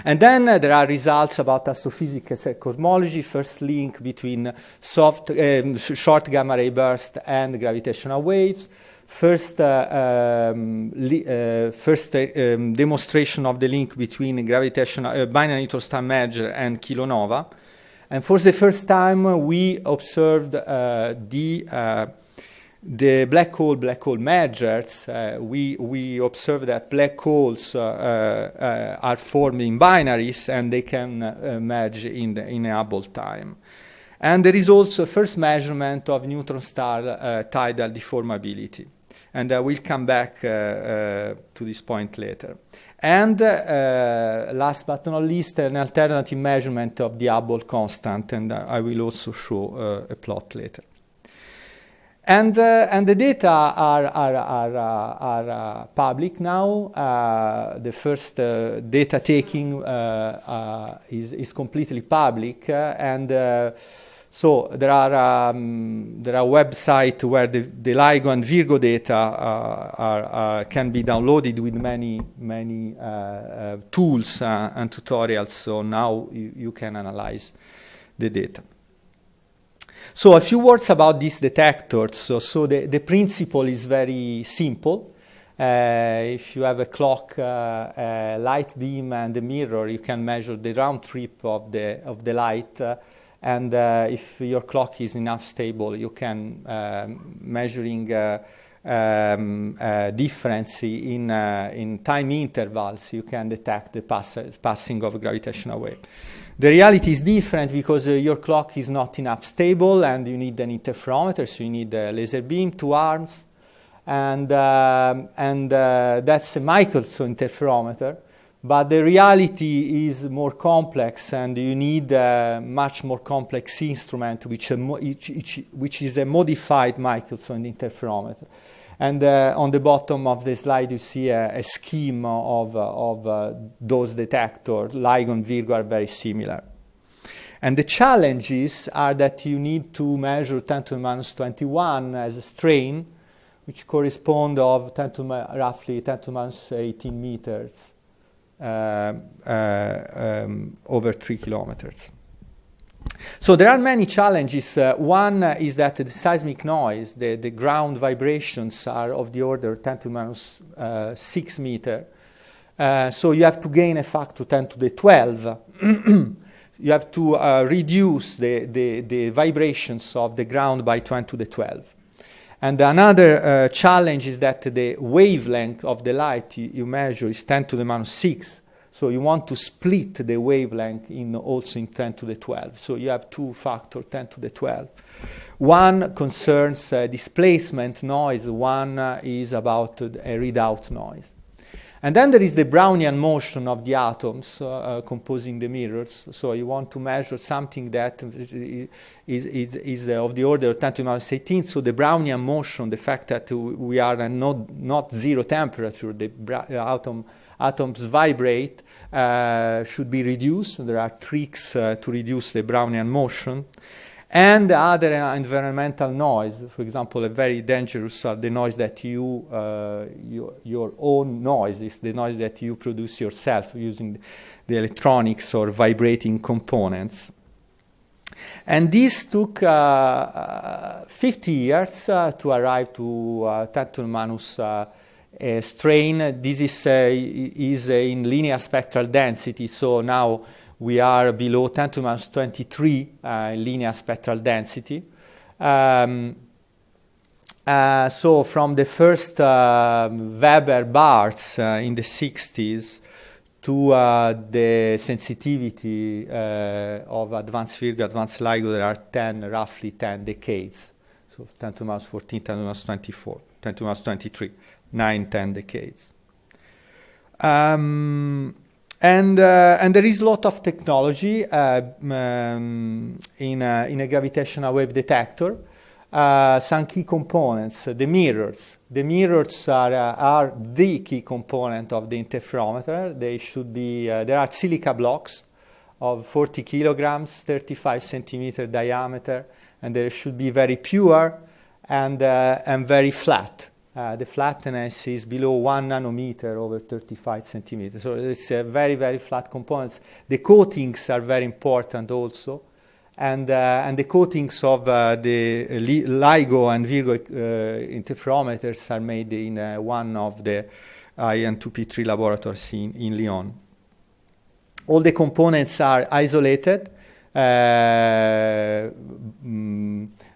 S2: And then uh, there are results about astrophysics cosmology, first link between soft, um, short gamma ray burst and gravitational waves, first, uh, um, uh, first uh, um, demonstration of the link between gravitational uh, binary neutron star merger and kilonova. And for the first time, we observed uh, the the black hole black hole mergers, uh, we, we observe that black holes uh, uh, are formed in binaries and they can uh, merge in, the, in a Hubble time. And there is also a first measurement of neutron star uh, tidal deformability. And I will come back uh, to this point later. And last but not least, an alternative measurement of the Hubble constant, and I will also show a plot later. And, uh, and the data are, are, are, uh, are uh, public now. Uh, the first data taking is, is completely public. and so there are, um, there are websites where the, the LIGO and Virgo data are, can be downloaded with many, many tools and tutorials. So now you, you can analyze the data. So a few words about these detectors. So, so the, the principle is very simple. Uh, if you have a clock, uh, a light beam and a mirror, you can measure the round trip of the, of the light. Uh, and uh, if your clock is enough stable, you can um, measuring uh, um, uh, difference in, in time intervals, you can detect the pass passing of gravitational wave. The reality is different because uh, your clock is not enough stable and you need an interferometer, so you need a laser beam, two arms, and, uh, and uh, that's a Michelson interferometer. But the reality is more complex and you need a much more complex instrument which, which, which is a modified Michelson interferometer. And uh, on the bottom of the slide, you see a, a scheme of, of uh, those detectors. LIGO and Virgo are very similar. And the challenges are that you need to measure 10 to the minus 21 as a strain, which correspond of 10 to roughly 10 to minus 18 meters uh, uh, um, over 3 kilometers. So there are many challenges. Uh, one is that the seismic noise, the, the ground vibrations are of the order 10 to the minus uh, 6 meter. Uh, so you have to gain a factor 10 to the 12. you have to uh, reduce the, the, the, vibrations of the ground by 10 to the 12. And another uh, challenge is that the wavelength of the light you, you measure is 10 to the minus 6. So you want to split the wavelength in also in 10 to the 12. So you have two factor 10 to the 12. One concerns uh, displacement noise, one uh, is about a readout noise. And then there is the Brownian motion of the atoms uh, uh, composing the mirrors. So you want to measure something that is, is, is of the order of 10 to the minus 18. So the Brownian motion, the fact that we are not, not zero temperature, the atom atoms vibrate uh, should be reduced. There are tricks uh, to reduce the Brownian motion. And other environmental noise, for example, a very dangerous are the noise that you, uh, your, your own noise is the noise that you produce yourself using the electronics or vibrating components. And this took uh, uh, 50 years uh, to arrive to uh, 10 to the minus uh, strain. This is, uh, is uh, in linear spectral density, so now we are below 10 to minus 23 linear spectral density. Um, uh, so from the first uh, Weber bars uh, in the 60s to the sensitivity of advanced Virgo, advanced LIGO, there are 10, roughly 10 decades. So 10 to minus 14, 10 to minus 24, 10 to minus 23 nine, ten decades. Um, and, uh, and there is a lot of technology uh, um, in, a, in a gravitational wave detector. Uh, some key components, the mirrors. The mirrors are, uh, are the key component of the interferometer. They should be, uh, there are silica blocks of 40 kilograms, 35 centimeter diameter, and they should be very pure and, uh, and very flat. Uh, the flatness is below one nanometer over 35 centimeters. So it's a very, very flat components. The coatings are very important also. And, uh, and the coatings of uh, the LIGO and Virgo uh, interferometers are made in uh, one of the IN2P3 laboratories in, in Lyon. All the components are isolated. Mm,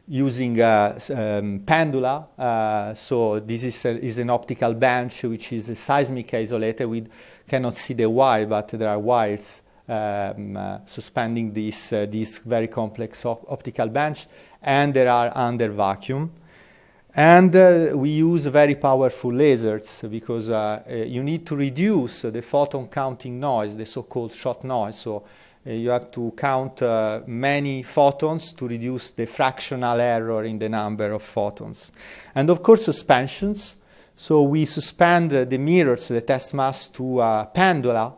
S2: using a um, pendula. Uh, so this is, a, is, an optical bench which is a seismic isolated. We cannot see the wire, but there are wires um, uh, suspending this, uh, this very complex op optical bench, and there are under vacuum. And uh, we use very powerful lasers because uh, you need to reduce the photon counting noise, the so-called shot noise. So uh, you have to count uh, many photons to reduce the fractional error in the number of photons. And of course, suspensions. So we suspend uh, the mirrors, the test mass, to a pendula.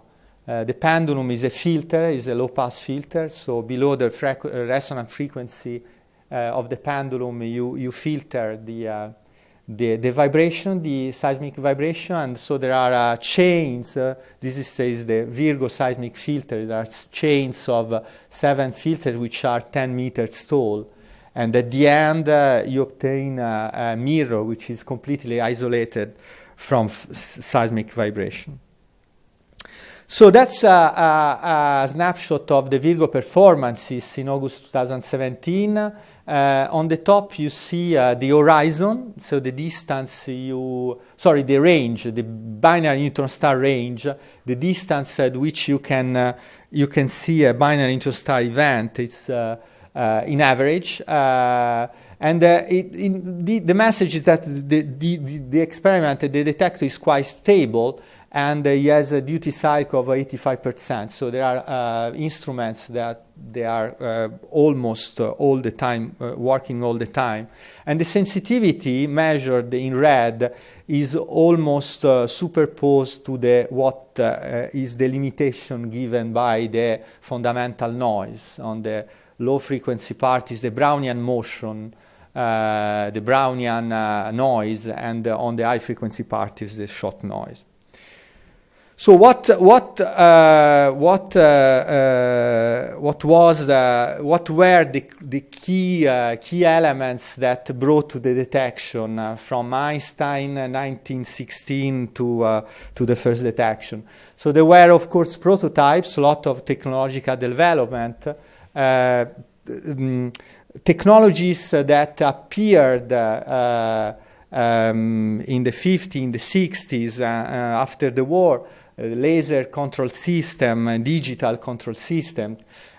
S2: Uh, the pendulum is a filter, is a low-pass filter. So below the frequ resonant frequency uh, of the pendulum, you, you filter the the, the vibration, the seismic vibration, and so there are uh, chains. Uh, this is, is, the Virgo seismic filter. There are chains of uh, seven filters which are 10 meters tall. And at the end, uh, you obtain a mirror which is completely isolated from seismic vibration. So that's a, a, a, snapshot of the Virgo performances in August 2017. Uh, on the top, you see uh, the horizon, so the distance you, sorry, the range, the binary neutron star range, the distance at which you can, uh, you can see a binary neutron star event. It's uh, uh, in average. Uh, and it, the, the, message is that the, the, the experiment, the detector is quite stable, and he has a duty cycle of 85%. So there are uh, instruments that they are uh, almost uh, all the time, uh, working all the time. And the sensitivity measured in red is almost uh, superposed to the, what uh, is the limitation given by the fundamental noise. On the low frequency part is the Brownian motion, the Brownian noise, and on the high frequency part is the shot noise. So what what uh, what uh, uh, what was the, what were the the key uh, key elements that brought to the detection uh, from Einstein 1916 to uh, to the first detection? So there were of course prototypes, a lot of technological development, um, technologies that appeared. Um, in the 50s, in the 60s, after the war, laser control system, digital control system,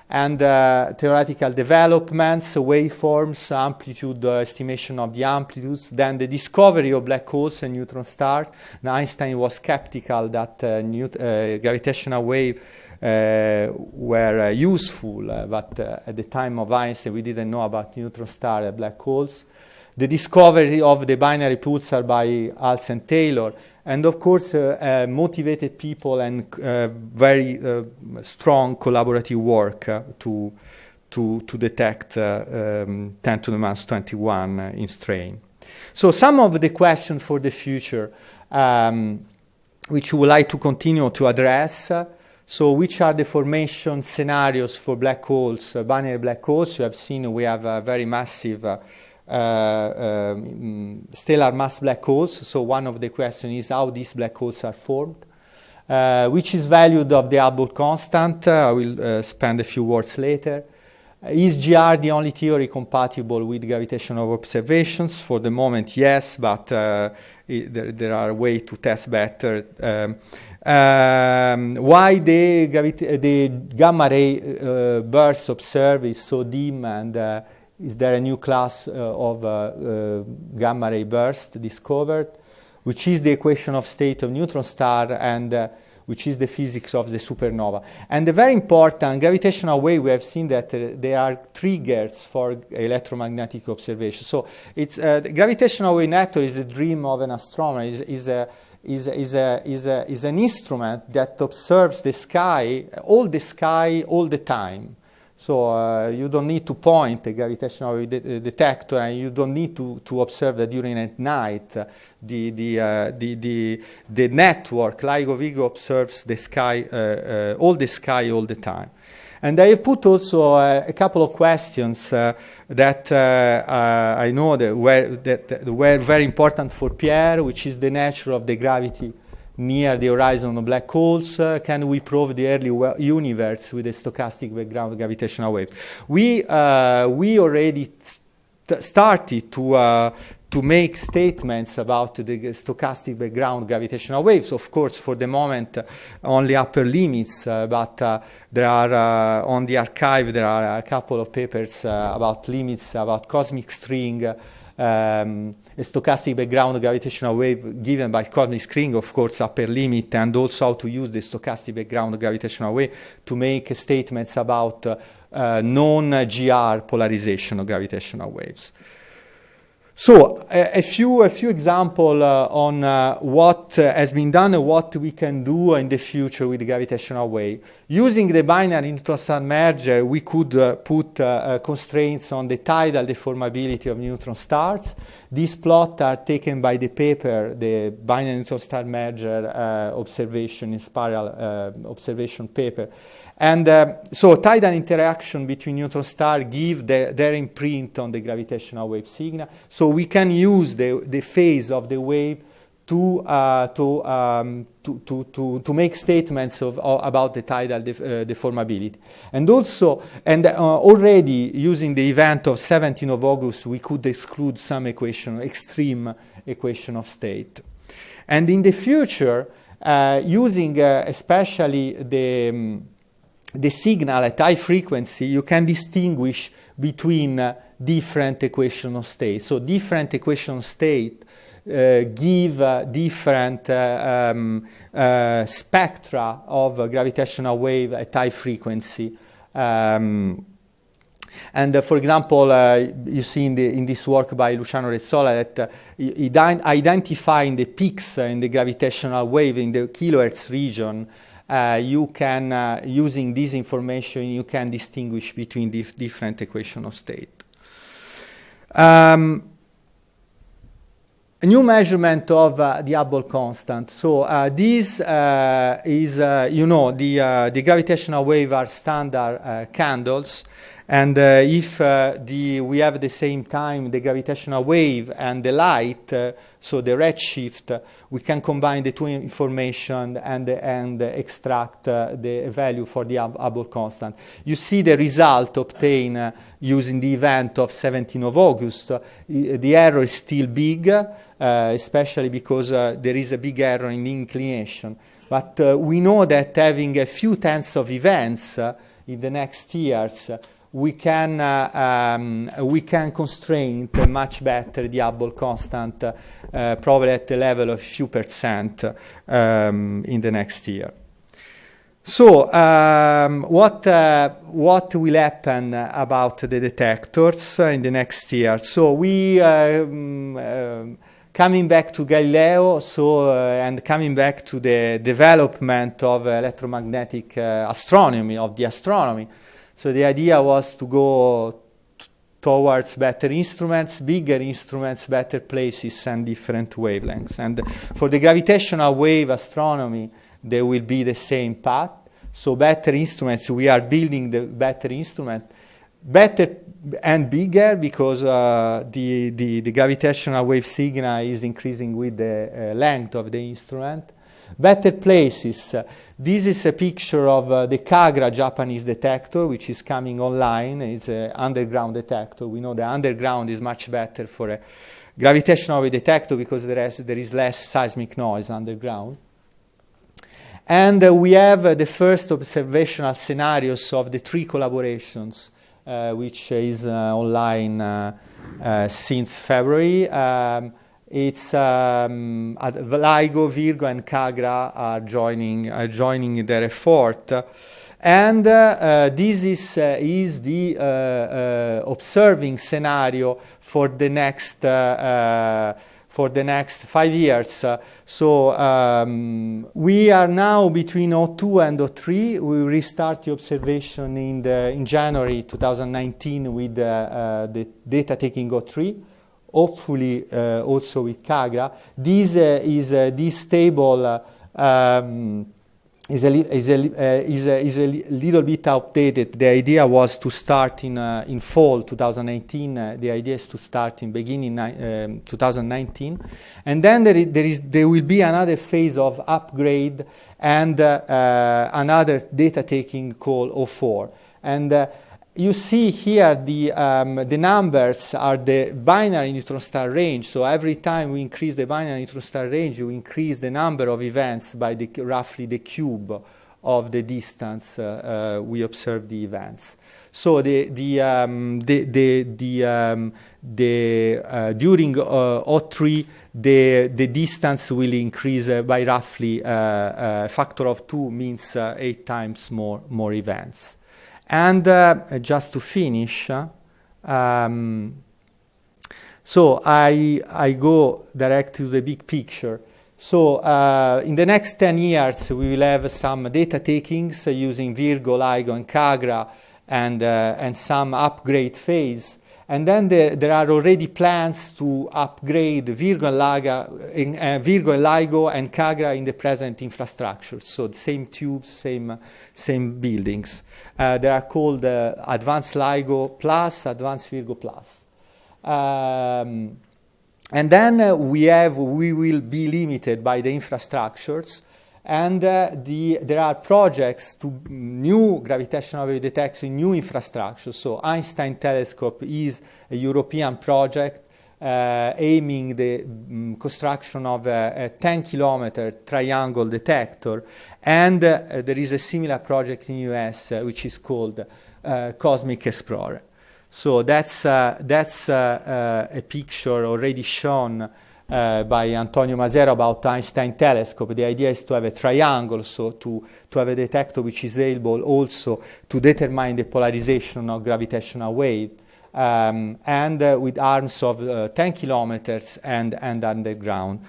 S2: and uh, theoretical developments, waveforms, amplitude uh, estimation of the amplitudes, then the discovery of black holes and neutron stars. Now, Einstein was skeptical that uh, uh gravitational waves uh, were uh, useful, but at the time of Einstein we didn't know about neutron stars and black holes. The discovery of the binary pulsar by Hulse and Taylor and of course uh, uh, motivated people and uh, very strong collaborative work to, to, to detect um, 10 to the minus 21 in strain. So some of the questions for the future um, which we would like to continue to address so which are the formation scenarios for black holes, uh, binary black holes? You have seen we have a very massive uh, uh, um, stellar mass black holes. So one of the questions is how these black holes are formed. Uh, which is valued of the Hubble constant. Uh, I will spend a few words later. Is GR the only theory compatible with gravitational observations? For the moment, yes, but uh, it, there, there, are ways to test better. Um, um, why the, the, gamma ray uh, burst observed is so dim and uh, is there a new class uh, of uh, uh, gamma ray burst discovered, which is the equation of state of neutron star and which is the physics of the supernova. And the very important gravitational wave, we have seen that uh, there are triggers for electromagnetic observation. So it's uh, gravitational wave network is a dream of an astronomer, is, is, a, is, is, a, is, a, is an instrument that observes the sky, all the sky, all the time. So uh, you don't need to point a gravitational de detector and you don't need to, to observe that during at night uh, the, the, uh, the, the, the, network, LIGO Virgo observes the sky, uh, uh, all the sky all the time. And I have put also uh, a couple of questions that I know that were, that, that were very important for Pierre, which is the nature of the gravity near the horizon of black holes? Uh, can we prove the early universe with a stochastic background gravitational wave? We, uh, we already started to, uh, to make statements about the stochastic background gravitational waves. Of course, for the moment, only upper limits, uh, but uh, there are, uh, on the arXiv there are a couple of papers about limits, about cosmic string, um, a stochastic background gravitational wave given by cosmic string, of course, upper limit, and also how to use the stochastic background gravitational wave to make statements about uh, uh, non-GR polarization of gravitational waves. So a, a, few a few examples uh, on uh, what uh, has been done and what we can do in the future with the gravitational wave. Using the binary neutron star merger, we could uh, put uh, uh, constraints on the tidal deformability of neutron stars. These plots are taken by the paper, the binary neutron star merger observation inspiral observation paper. And uh, so tidal interaction between neutron stars give the, their imprint on the gravitational wave signal. So we can use the, the phase of the wave to, uh, to, um, to, to, to, to, make statements of, uh, about the tidal def uh, deformability. And also, and uh, already using the event of 17 of August, we could exclude some equation, extreme equation of state. And in the future, uh, using especially the um, the signal at high frequency, you can distinguish between uh, different equation of state. So different equation state uh, give uh, different uh, um, uh, spectra of gravitational wave at high frequency. Um, and uh, for example, you see in, the, in, this work by Luciano Rezzolla that identifying the peaks in the gravitational wave in the kilohertz region uh, you can, uh, using this information, you can distinguish between dif different equation of state. Um, a new measurement of uh, the Hubble constant. So uh, this uh, is, uh, you know, the, uh, the gravitational wave are standard uh, candles. And uh, if uh, the, we have at the same time the gravitational wave and the light, uh, so the redshift, we can combine the two information and, and extract uh, the value for the Hubble constant. You see the result obtained uh, using the event of 17 of August. Uh, the error is still big, especially because there is a big error in the inclination. But we know that having a few tens of events in the next years we can, uh, um, we can constrain much better the Hubble constant, uh, probably at the level of a few percent um, in the next year. So, um, what, uh, what will happen about the detectors in the next year? So, we um, uh, coming back to Galileo, so uh, and coming back to the development of electromagnetic uh, astronomy, of the astronomy. So the idea was to go towards better instruments, bigger instruments, better places, and different wavelengths. And for the gravitational wave astronomy, there will be the same path. So better instruments, we are building the better instrument, better and bigger because uh, the, the, the, gravitational wave signal is increasing with the uh, length of the instrument. Better places. This is a picture of uh, the Kagra Japanese detector, which is coming online. It's an underground detector. We know the underground is much better for a gravitational wave detector because there is, there is less seismic noise underground. And uh, we have uh, the first observational scenarios of the three collaborations, uh, which is uh, online uh, since February. Um, it's um, LIGO, Virgo, and Kagra are joining, are joining their effort. And uh, uh, this is, uh, is the uh, uh, observing scenario for the next, uh, for the next five years. so um, we are now between O2 and O3. We restart the observation in, the, in January 2019 with the data taking O3 hopefully uh, also with Kagra. This uh, is uh, this table um, is a, is, a, uh, is, a, is a little bit outdated. The idea was to start in, uh, in fall 2018. Uh, the idea is to start in beginning um, 2019. And then there, is, there, is, there will be another phase of upgrade and another data taking called O4. And you see here the, um, the numbers are the binary neutron star range. So every time we increase the binary neutron star range, you increase the number of events by the, roughly the cube of the distance uh, uh, we observe the events. So the, the, um, the, the, the, um, the uh, during uh, O3, the, the distance will increase uh, by roughly a uh, factor of two means eight times more, more events. And uh, just to finish, um, so I, I go direct to the big picture. So uh, in the next 10 years, we will have some data takings using Virgo, LIGO, and Kagra, and, uh, and some upgrade phase. And then there, there, are already plans to upgrade Virgo and, Laga, uh, Virgo and LIGO and Kagra in the present infrastructure. So the same tubes, same, same buildings. Uh, they are called uh, Advanced LIGO Plus, Advanced Virgo Plus. Um, and then uh, we have, we will be limited by the infrastructures and uh, the, there are projects to new gravitational wave detection, new infrastructure. So Einstein Telescope is a European project uh, aiming the um, construction of a, a 10 kilometer triangle detector. And uh, there is a similar project in US uh, which is called uh, Cosmic Explorer. So that's, uh, that's a picture already shown uh, by Antonio Masiero about Einstein telescope. The idea is to have a triangle, so to, to have a detector which is able also to determine the polarization of gravitational wave. Um, and uh, with arms of uh, 10 kilometers and, and underground.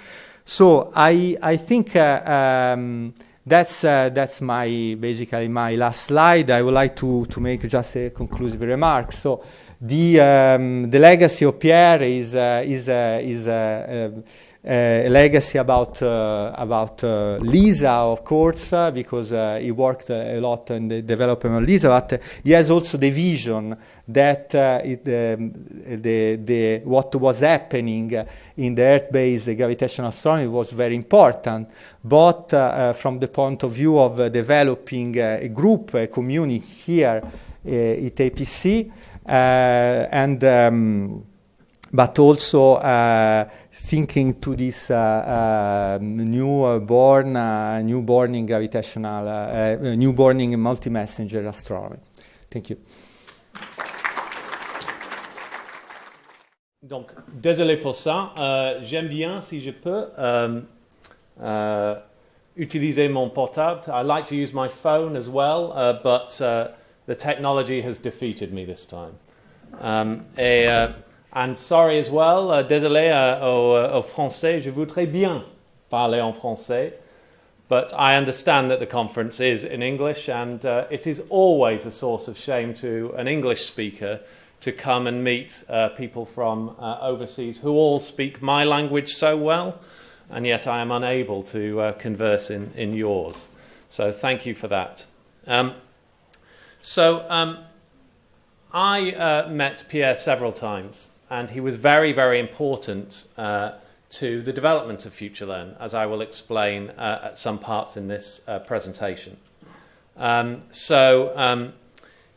S2: So I, I think uh, um, that's uh, that's my basically my last slide. I would like to to make just a conclusive remark. So the um, the legacy of Pierre is uh, is uh, is uh, a legacy about uh, about uh, Lisa, of course, uh, because he worked a lot in the development of Lisa, but he has also the vision that it, um, the, the, what was happening in the Earth-based gravitational astronomy was very important, both from the point of view of developing a group, a community here at APC, and um, but also uh, thinking to this uh, uh, new born, new born in gravitational, new born in multi-messenger astronomy. Thank you.
S3: Donc, désolé pour ça. Euh, J'aime bien, si je peux, euh, utiliser mon portable. I like to use my phone as well, uh, but uh, the technology has defeated me this time. Um, et uh, And sorry as well, uh, désolé uh, au, uh, au, français, je voudrais bien parler en français, but I understand that the conference is in English, and uh, it is always a source of shame to an English speaker to come and meet uh, people from overseas who all speak my language so well, and yet I am unable to converse in, in yours. So thank you for that. Um, so um, I met Pierre several times and he was very, very important uh, to the development of FutureLearn, as I will explain uh, at some parts in this uh, presentation. Um, so um,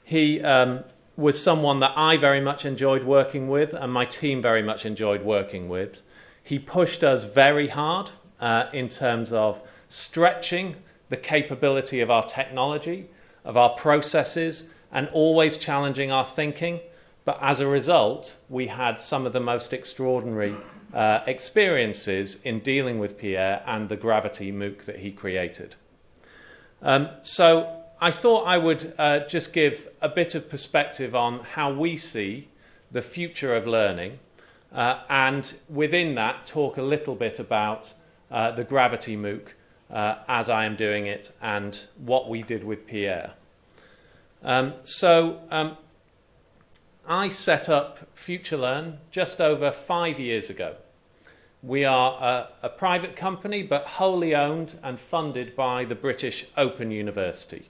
S3: he um, was someone that I very much enjoyed working with, and my team very much enjoyed working with. He pushed us very hard uh, in terms of stretching the capability of our technology, of our processes, and always challenging our thinking but as a result, we had some of the most extraordinary uh, experiences in dealing with Pierre and the gravity MOOC that he created. Um, so I thought I would uh, just give a bit of perspective on how we see the future of learning, uh, and within that, talk a little bit about uh, the gravity MOOC uh, as I am doing it and what we did with Pierre. Um, so um, I set up FutureLearn just over five years ago. We are a, a, private company, but wholly owned and funded by the British Open University.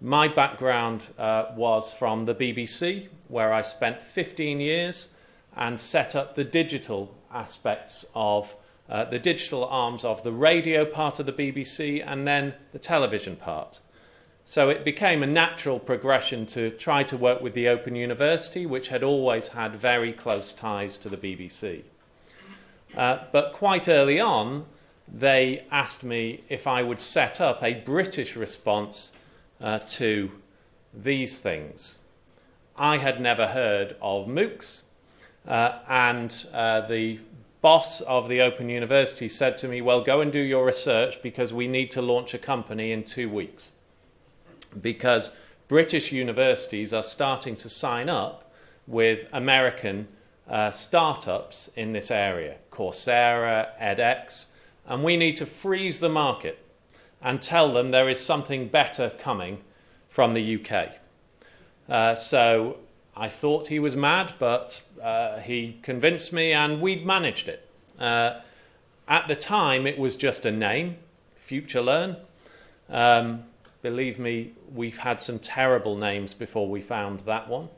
S3: My background uh, was from the BBC, where I spent 15 years and set up the digital aspects of uh, the digital arms of the radio part of the BBC and then the television part. So it became a natural progression to try to work with the Open University, which had always had very close ties to the BBC. Uh, but quite early on, they asked me if I would set up a British response uh, to these things. I had never heard of MOOCs, uh, and uh, the boss of the Open University said to me, Well, go and do your research because we need to launch a company in two weeks because British universities are starting to sign up with American uh, startups in this area, Coursera, edX, and we need to freeze the market and tell them there is something better coming from the UK. Uh, so I thought he was mad, but uh, he convinced me and we'd managed it. Uh, at the time, it was just a name, FutureLearn. Um, Believe me, we've had some terrible names before we found that one.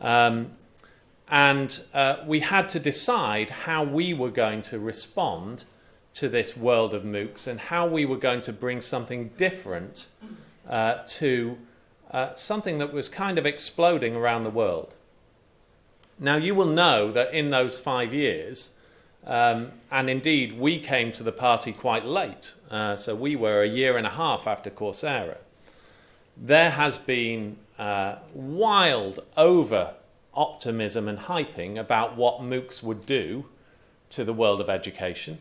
S3: Um, and uh, we had to decide how we were going to respond to this world of MOOCs and how we were going to bring something different uh, to uh, something that was kind of exploding around the world. Now, you will know that in those five years, um, and indeed, we came to the party quite late. Uh, so we were a year and a half after Coursera. There has been uh, wild over optimism and hyping about what MOOCs would do to the world of education,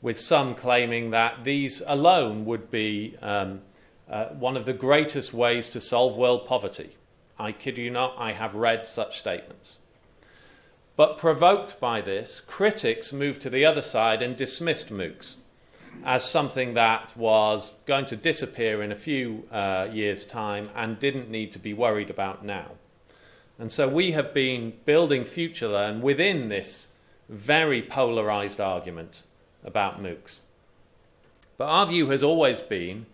S3: with some claiming that these alone would be um, uh, one of the greatest ways to solve world poverty. I kid you not, I have read such statements. But provoked by this, critics moved to the other side and dismissed MOOCs. as something that was going to disappear in a few uh, years' time and didn't need to be worried about now. And so we have been building FutureLearn within this very polarized argument about MOOCs. But our view has always been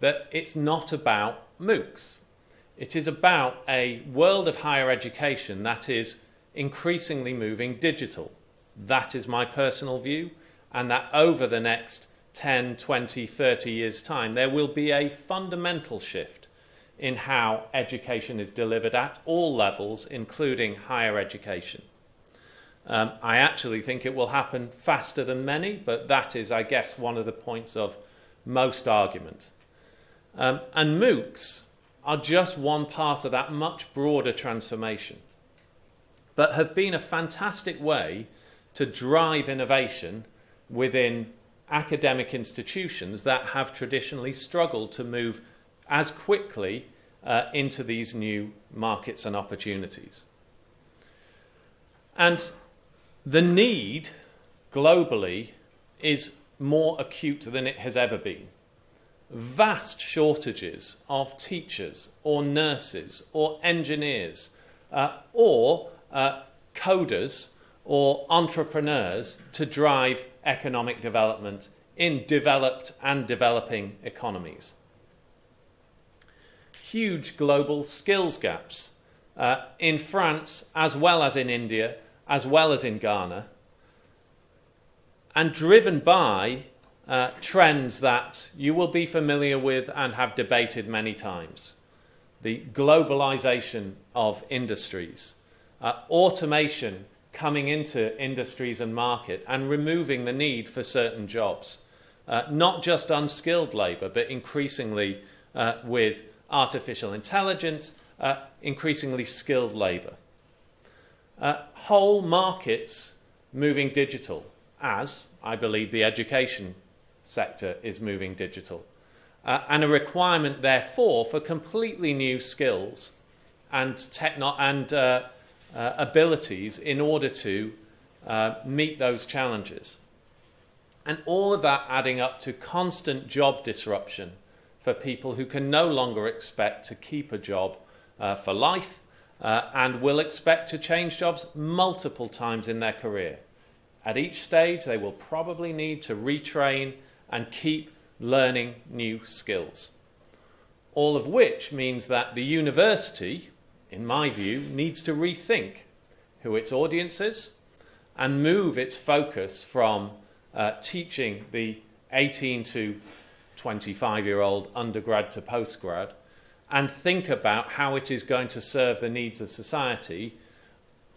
S3: that it's not about MOOCs. It is about a world of higher education that is increasingly moving digital. That is my personal view, and that over the next 10, 20, 30 years' time, there will be a fundamental shift in how education is delivered at all levels, including higher education. Um, I actually think it will happen faster than many, but that is, I guess, one of the points of most argument. Um, and MOOCs are just one part of that much broader transformation, but have been a fantastic way to drive innovation within academic institutions that have traditionally struggled to move as quickly uh, into these new markets and opportunities. And the need globally is more acute than it has ever been. Vast shortages of teachers or nurses or engineers uh, or uh, coders or entrepreneurs to drive economic development in developed and developing economies. Huge global skills gaps uh, in France as well as in India as well as in Ghana and driven by uh, trends that you will be familiar with and have debated many times. The globalization of industries, uh, automation coming into industries and market and removing the need for certain jobs. Uh, not just unskilled labour, but increasingly uh, with artificial intelligence, uh, increasingly skilled labour. Uh, whole markets moving digital, as I believe the education sector is moving digital. Uh, and a requirement, therefore, for completely new skills and, techno- and uh, uh, abilities in order to uh, meet those challenges. And all of that adding up to constant job disruption for people who can no longer expect to keep a job uh, for life uh, and will expect to change jobs multiple times in their career. At each stage, they will probably need to retrain and keep learning new skills. All of which means that the university, in my view, needs to rethink who its audience is and move its focus from uh, teaching the 18 to 25 year old undergrad to postgrad and think about how it is going to serve the needs of society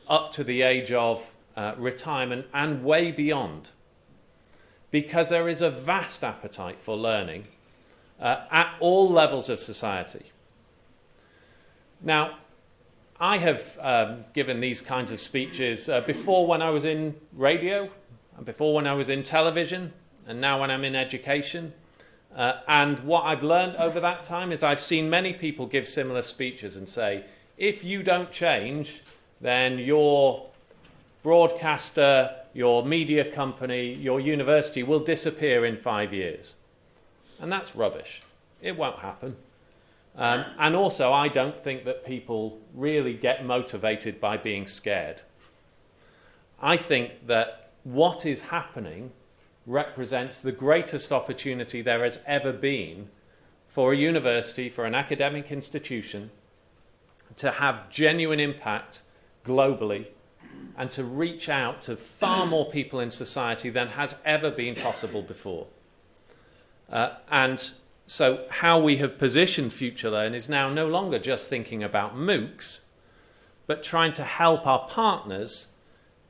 S3: up to the age of uh, retirement and way beyond. Because there is a vast appetite for learning uh, at all levels of society. Now, I have um, given these kinds of speeches uh, before when I was in radio, and before when I was in television, and now when I'm in education. Uh, and what I've learned over that time is I've seen many people give similar speeches and say, if you don't change, then your broadcaster, your media company, your university will disappear in five years. And that's rubbish. It won't happen. Um, and also, I don't think that people really get motivated by being scared. I think that what is happening represents the greatest opportunity there has ever been for a university, for an academic institution, to have genuine impact globally and to reach out to far more people in society than has ever been possible before. Uh, and so, how we have positioned FutureLearn is now no longer just thinking about MOOCs, but trying to help our partners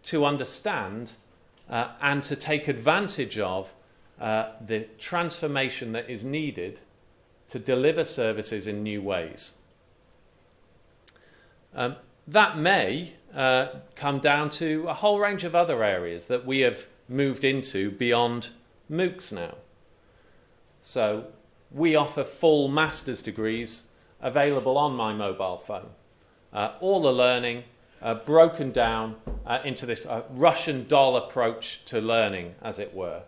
S3: to understand uh, and to take advantage of uh, the transformation that is needed to deliver services in new ways. Um, that may uh, come down to a whole range of other areas that we have moved into beyond MOOCs now. So, we offer full master's degrees available on my mobile phone. Uh, all the learning uh, broken down uh, into this uh, Russian doll approach to learning, as it were,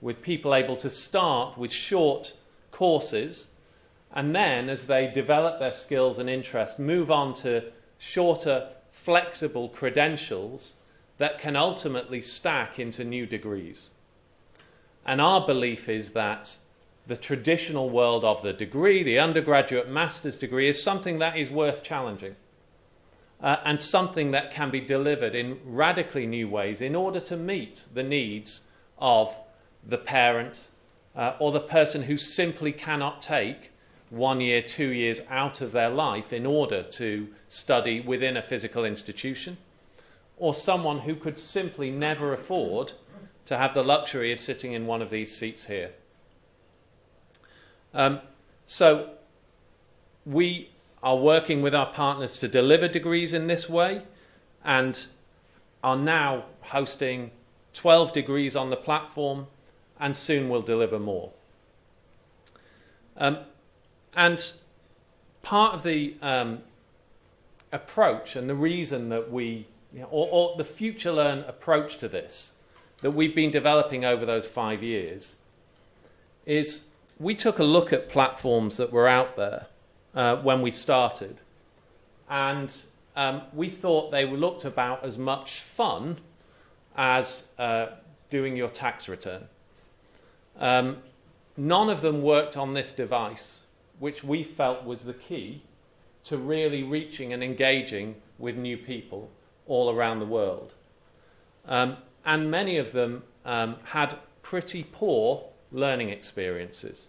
S3: with people able to start with short courses and then, as they develop their skills and interests, move on to shorter, flexible credentials that can ultimately stack into new degrees. And our belief is that the traditional world of the degree, the undergraduate master's degree, is something that is worth challenging uh, and something that can be delivered in radically new ways in order to meet the needs of the parent uh, or the person who simply cannot take one year, two years out of their life in order to study within a physical institution, or someone who could simply never afford to have the luxury of sitting in one of these seats here. Um, so, we are working with our partners to deliver degrees in this way and are now hosting 12 degrees on the platform and soon will deliver more. Um, and part of the um, approach and the reason that we, you know, or, or the FutureLearn approach to this that we've been developing over those five years is we took a look at platforms that were out there uh, when we started, and um, we thought they looked about as much fun as uh, doing your tax return. Um, none of them worked on this device which we felt was the key to really reaching and engaging with new people all around the world. Um, and many of them um, had pretty poor learning experiences.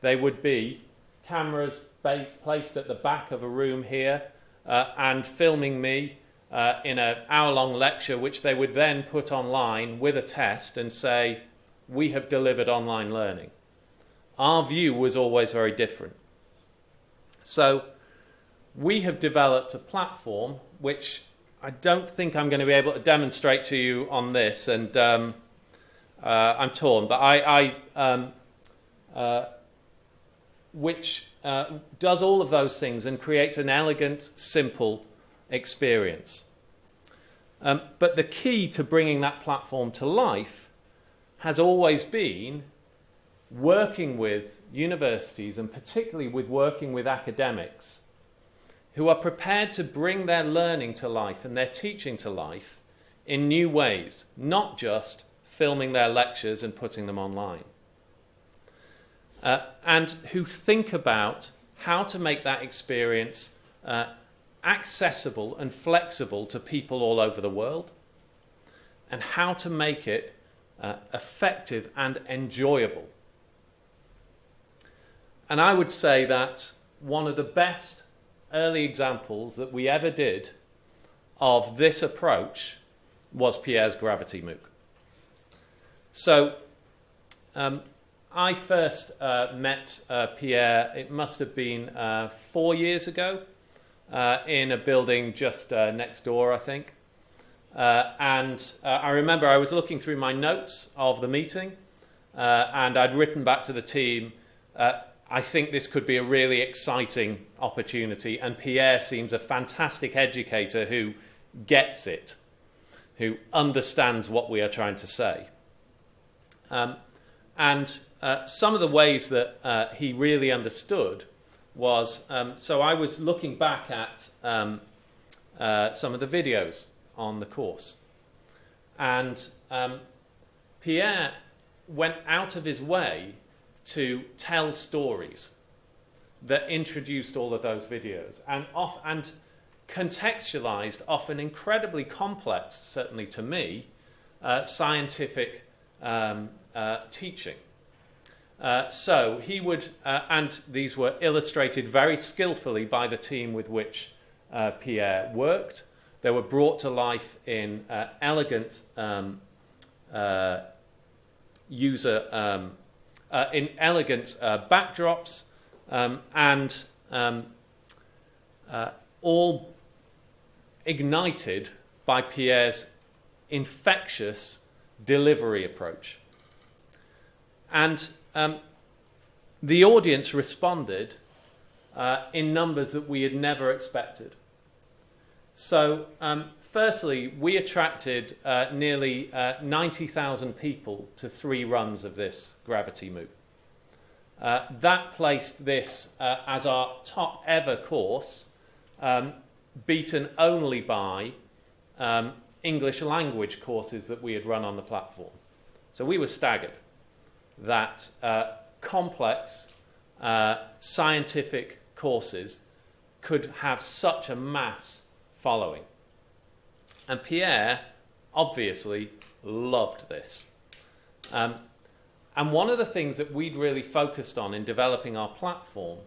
S3: They would be cameras based, placed at the back of a room here uh, and filming me uh, in an hour long lecture, which they would then put online with a test and say, We have delivered online learning. Our view was always very different. So we have developed a platform which I don't think I'm going to be able to demonstrate to you on this, and um, uh, I'm torn, but I, I um, uh, which uh, does all of those things and creates an elegant, simple experience. Um, but the key to bringing that platform to life has always been working with universities and particularly with working with academics who are prepared to bring their learning to life and their teaching to life in new ways, not just filming their lectures and putting them online. Uh, and who think about how to make that experience uh, accessible and flexible to people all over the world, and how to make it uh, effective and enjoyable and I would say that one of the best early examples that we ever did of this approach was Pierre's Gravity MOOC. So um, I first uh, met uh, Pierre, it must have been uh, four years ago, uh, in a building just uh, next door, I think. Uh, and I remember I was looking through my notes of the meeting, and I'd written back to the team I think this could be a really exciting opportunity, and Pierre seems a fantastic educator who gets it, who understands what we are trying to say. Um, and uh, some of the ways that uh, he really understood was um, so I was looking back at um, uh, some of the videos on the course, and um, Pierre went out of his way to tell stories that introduced all of those videos and, off, and contextualized often incredibly complex, certainly to me, uh, scientific um, uh, teaching. Uh, so he would, uh, and these were illustrated very skillfully by the team with which uh, Pierre worked. They were brought to life in uh, elegant um, user um, uh, in elegant uh, backdrops um, and um, uh, all ignited by Pierre's infectious delivery approach. And um, the audience responded uh, in numbers that we had never expected. So, um, firstly, we attracted uh, nearly uh, 90,000 people to three runs of this Gravity MOOC. Uh, that placed this uh, as our top ever course, um, beaten only by um, English language courses that we had run on the platform. So we were staggered that uh, complex uh, scientific courses could have such a mass following. And Pierre obviously loved this. Um, and one of the things that we'd really focused on in developing our platform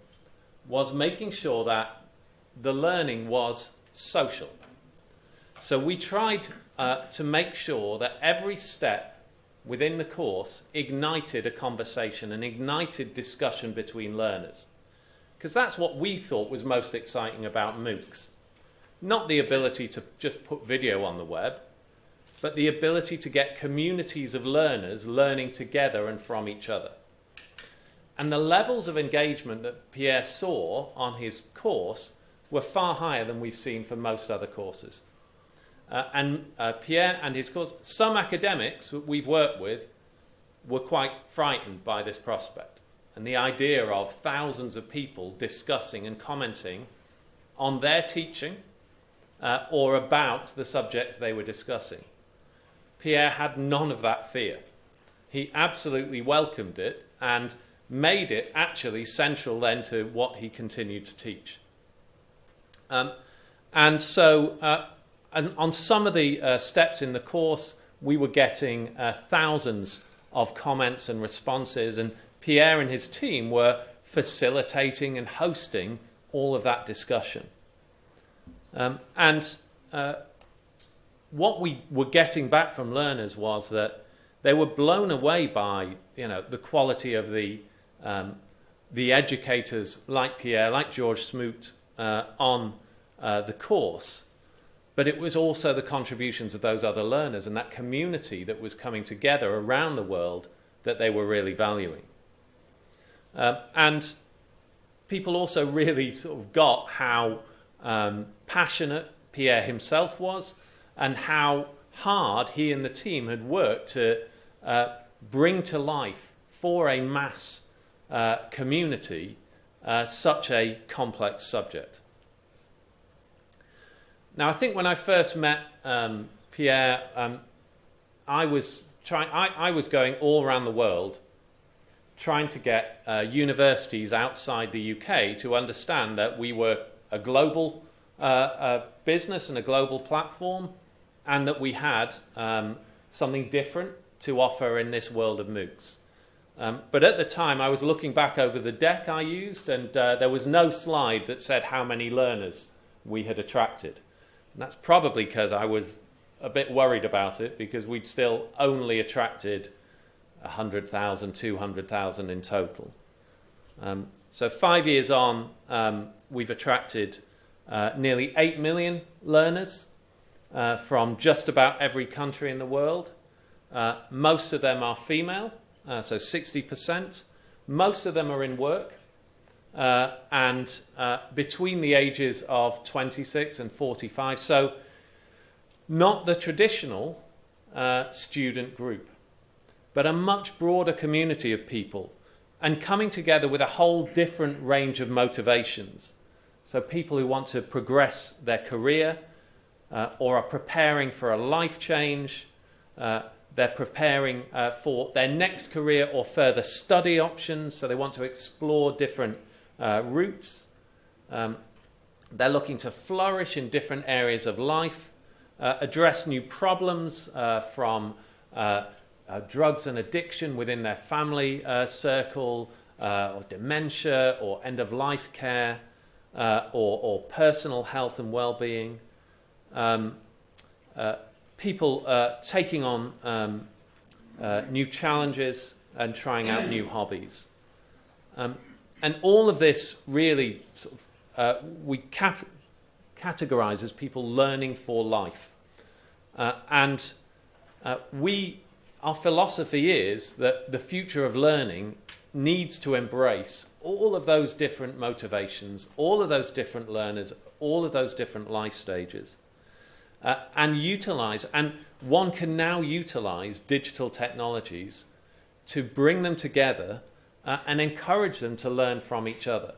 S3: was making sure that the learning was social. So we tried uh, to make sure that every step within the course ignited a conversation and ignited discussion between learners. Because that's what we thought was most exciting about MOOCs. Not the ability to just put video on the web, but the ability to get communities of learners learning together and from each other. And the levels of engagement that Pierre saw on his course were far higher than we've seen for most other courses. Uh, and uh, Pierre and his course, some academics that we've worked with were quite frightened by this prospect and the idea of thousands of people discussing and commenting on their teaching uh, or about the subjects they were discussing. Pierre had none of that fear. He absolutely welcomed it and made it actually central then to what he continued to teach. Um, and so, uh, and on some of the uh, steps in the course, we were getting uh, thousands of comments and responses, and Pierre and his team were facilitating and hosting all of that discussion. Um, and uh, what we were getting back from learners was that they were blown away by you know the quality of the um, the educators like Pierre, like George Smoot uh, on uh, the course, but it was also the contributions of those other learners and that community that was coming together around the world that they were really valuing. Um, and people also really sort of got how um, passionate Pierre himself was and how hard he and the team had worked to uh, bring to life for a mass uh, community uh, such a complex subject. Now, I think when I first met um, Pierre, um, I was trying. I, I, was going all around the world, trying to get uh, universities outside the UK to understand that we were a global uh, uh, business and a global platform, and that we had um, something different to offer in this world of MOOCs. Um, but at the time, I was looking back over the deck I used, and uh, there was no slide that said how many learners we had attracted. And that's probably because I was a bit worried about it because we'd still only attracted 100,000, 200,000 in total. Um, so, five years on, um, we've attracted uh, nearly 8 million learners uh, from just about every country in the world. Uh, most of them are female, uh, so 60%. Most of them are in work, uh, and uh, between the ages of 26 and 45. So, not the traditional uh, student group, but a much broader community of people, and coming together with a whole different range of motivations. So, people who want to progress their career, uh, or are preparing for a life change. Uh, they're preparing uh, for their next career or further study options, so they want to explore different uh, routes. Um, they're looking to flourish in different areas of life, uh, address new problems uh, from drugs and addiction within their family circle, or dementia, or end of life care, or, or personal health and well being um, uh, people uh, taking on um, uh, new challenges and trying out new hobbies. Um, and all of this really sort of, uh, we cap- categorize as people learning for life. Uh, and uh, we, our philosophy is that the future of learning needs to embrace all of those different motivations, all of those different learners, all of those different life stages uh, and utilize, and one can now utilize digital technologies to bring them together uh, and encourage them to learn from each other.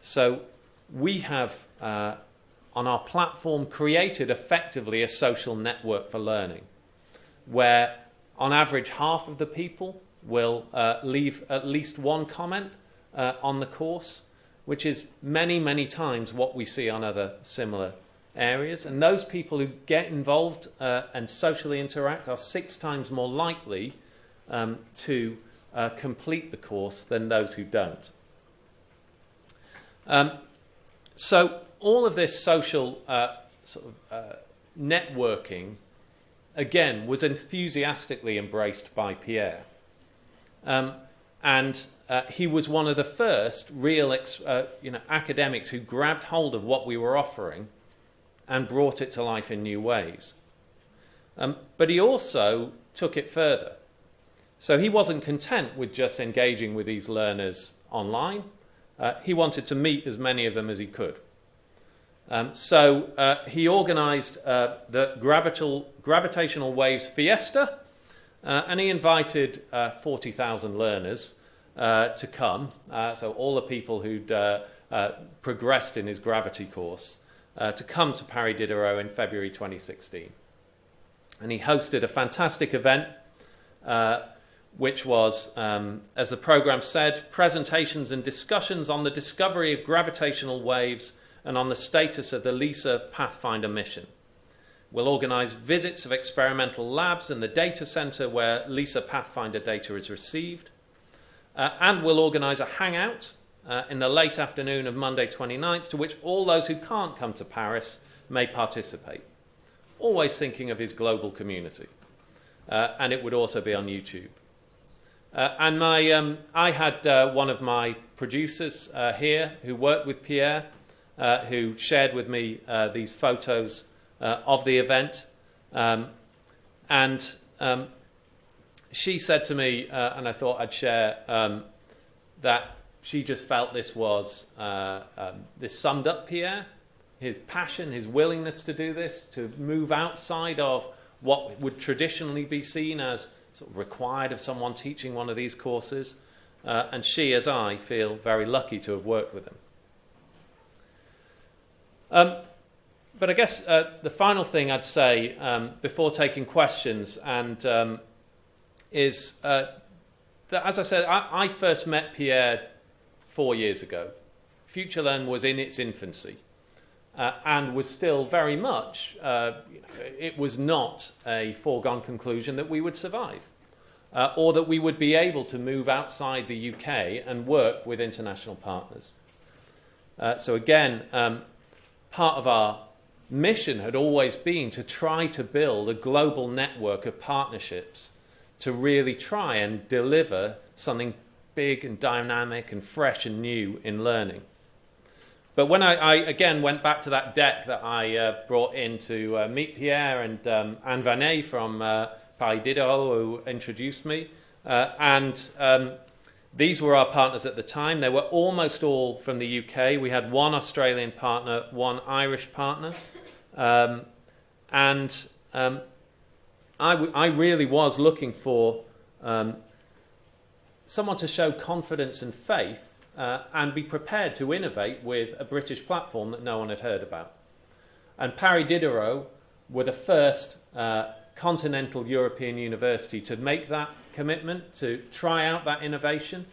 S3: So we have uh, on our platform created effectively a social network for learning where on average half of the people will uh, leave at least one comment uh, on the course, which is many, many times what we see on other similar areas. And those people who get involved uh, and socially interact are six times more likely um, to uh, complete the course than those who don't. Um, so, all of this social uh, sort of, uh, networking, again, was enthusiastically embraced by Pierre. Um, and uh, he was one of the first real uh, you know, academics who grabbed hold of what we were offering and brought it to life in new ways. Um, but he also took it further. So he wasn't content with just engaging with these learners online. Uh, he wanted to meet as many of them as he could. Um, so uh, he organized uh, the gravitational, gravitational waves fiesta, uh, and he invited uh, 40,000 learners uh, to come. so all the people who'd progressed in his gravity course to come to Paris Diderot in February 2016. And he hosted a fantastic event, which was, um, as the program said, presentations and discussions on the discovery of gravitational waves and on the status of the LISA Pathfinder mission. We'll organise visits of experimental labs and the data centre where LISA Pathfinder data is received. Uh, and we'll organise a hangout uh, in the late afternoon of Monday 29th, to which all those who can't come to Paris may participate. Always thinking of his global community. Uh, and it would also be on YouTube. Uh, and my, um, I had uh, one of my producers uh, here who worked with Pierre, uh, who shared with me these photos of the event. Um, and um, she said to me, and I thought I'd share, um, that she just felt this was uh, um, this summed up Pierre, his passion, his willingness to do this, to move outside of what would traditionally be seen as sort of required of someone teaching one of these courses. Uh, and she, as I, feel very lucky to have worked with him. Um, but I guess uh, the final thing I'd say um, before taking questions and um, is uh, that, as I said, I, I first met Pierre four years ago. FutureLearn was in its infancy uh, and was still very much, uh, it was not a foregone conclusion that we would survive uh, or that we would be able to move outside the UK and work with international partners. Uh, so, again, um, part of our mission had always been to try to build a global network of partnerships to really try and deliver something big and dynamic and fresh and new in learning. But when I, I again went back to that deck that I uh, brought in to uh, meet Pierre and um, Anne Vanet from uh, Paris Diderot, who introduced me, uh, and um, these were our partners at the time. They were almost all from the UK. We had one Australian partner, one Irish partner, um, and um, I really was looking for um, someone to show confidence and faith uh, and be prepared to innovate with a British platform that no one had heard about. And Paris Diderot were the first uh, continental European university to make that commitment, to try out that innovation,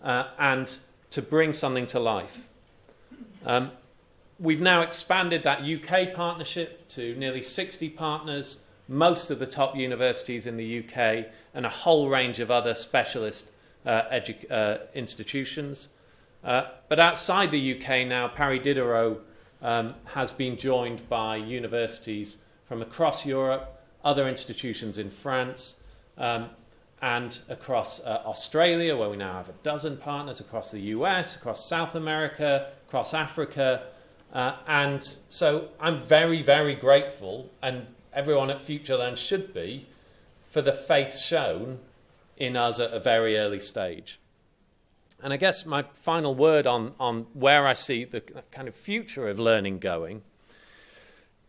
S3: uh, and to bring something to life. Um, we've now expanded that UK partnership to nearly 60 partners, most of the top universities in the UK, and a whole range of other specialist uh, uh, institutions. Uh, but outside the UK now, Paris Diderot um, has been joined by universities from across Europe, other institutions in France, um, and across uh, Australia, where we now have a dozen partners, across the US, across South America, across Africa. Uh, and so I'm very, very grateful, and everyone at FutureLearn should be, for the faith shown in us at a very early stage. And I guess my final word on, on where I see the kind of future of learning going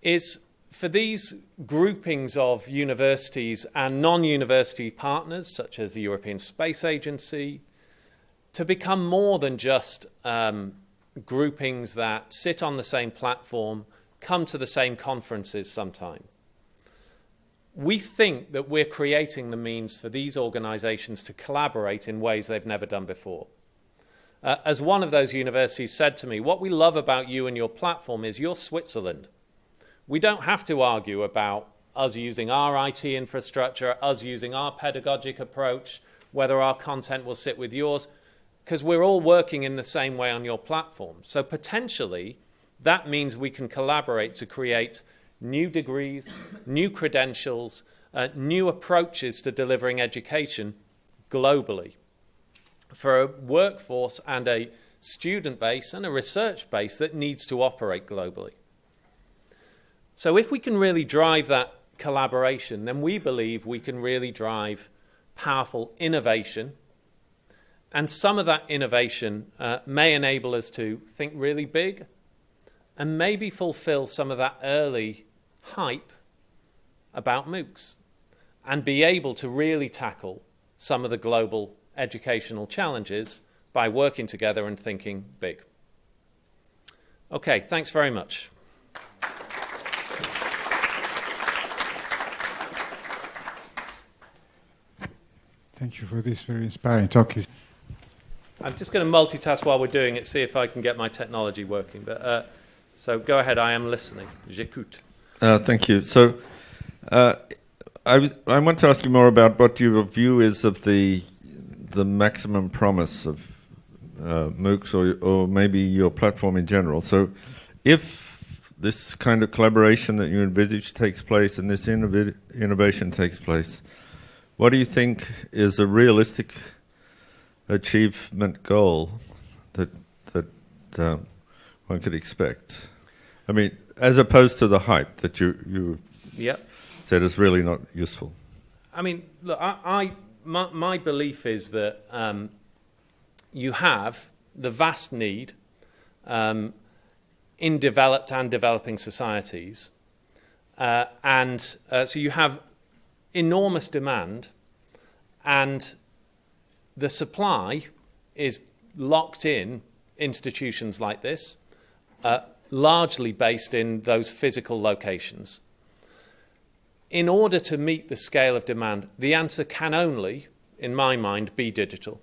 S3: is for these groupings of universities and non university partners, such as the European Space Agency, to become more than just um, groupings that sit on the same platform, come to the same conferences sometime. We think that we're creating the means for these organizations to collaborate in ways they've never done before. Uh, as one of those universities said to me, what we love about you and your platform is you're Switzerland. We don't have to argue about us using our IT infrastructure, us using our pedagogic approach, whether our content will sit with yours because we're all working in the same way on your platform. So potentially, that means we can collaborate to create new degrees, new credentials, uh, new approaches to delivering education globally for a workforce and a student base and a research base that needs to operate globally. So if we can really drive that collaboration, then we believe we can really drive powerful innovation and some of that innovation uh, may enable us to think really big and maybe fulfill some of that early hype about MOOCs and be able to really tackle some of the global educational challenges by working together and thinking big. Okay, thanks very much.
S4: Thank you for this very inspiring talk.
S3: I'm just going to multitask while we're doing it, see if I can get my technology working. But uh, so go ahead. I am listening. J'écoute.
S5: Uh, thank you. So uh, I was I want to ask you more about what your view is of the the maximum promise of uh, MOOCs or or maybe your platform in general. So if this kind of collaboration that you envisage takes place and this innovation takes place, what do you think is a realistic achievement goal that that um, one could expect? I mean, as opposed to the hype that you you
S3: yep.
S5: said is really not useful.
S3: I mean, look, I, I my, my, belief is that um, you have the vast need um, in developed and developing societies, uh, and uh, so you have enormous demand and the supply is locked in institutions like this, uh, largely based in those physical locations. In order to meet the scale of demand, the answer can only, in my mind, be digital.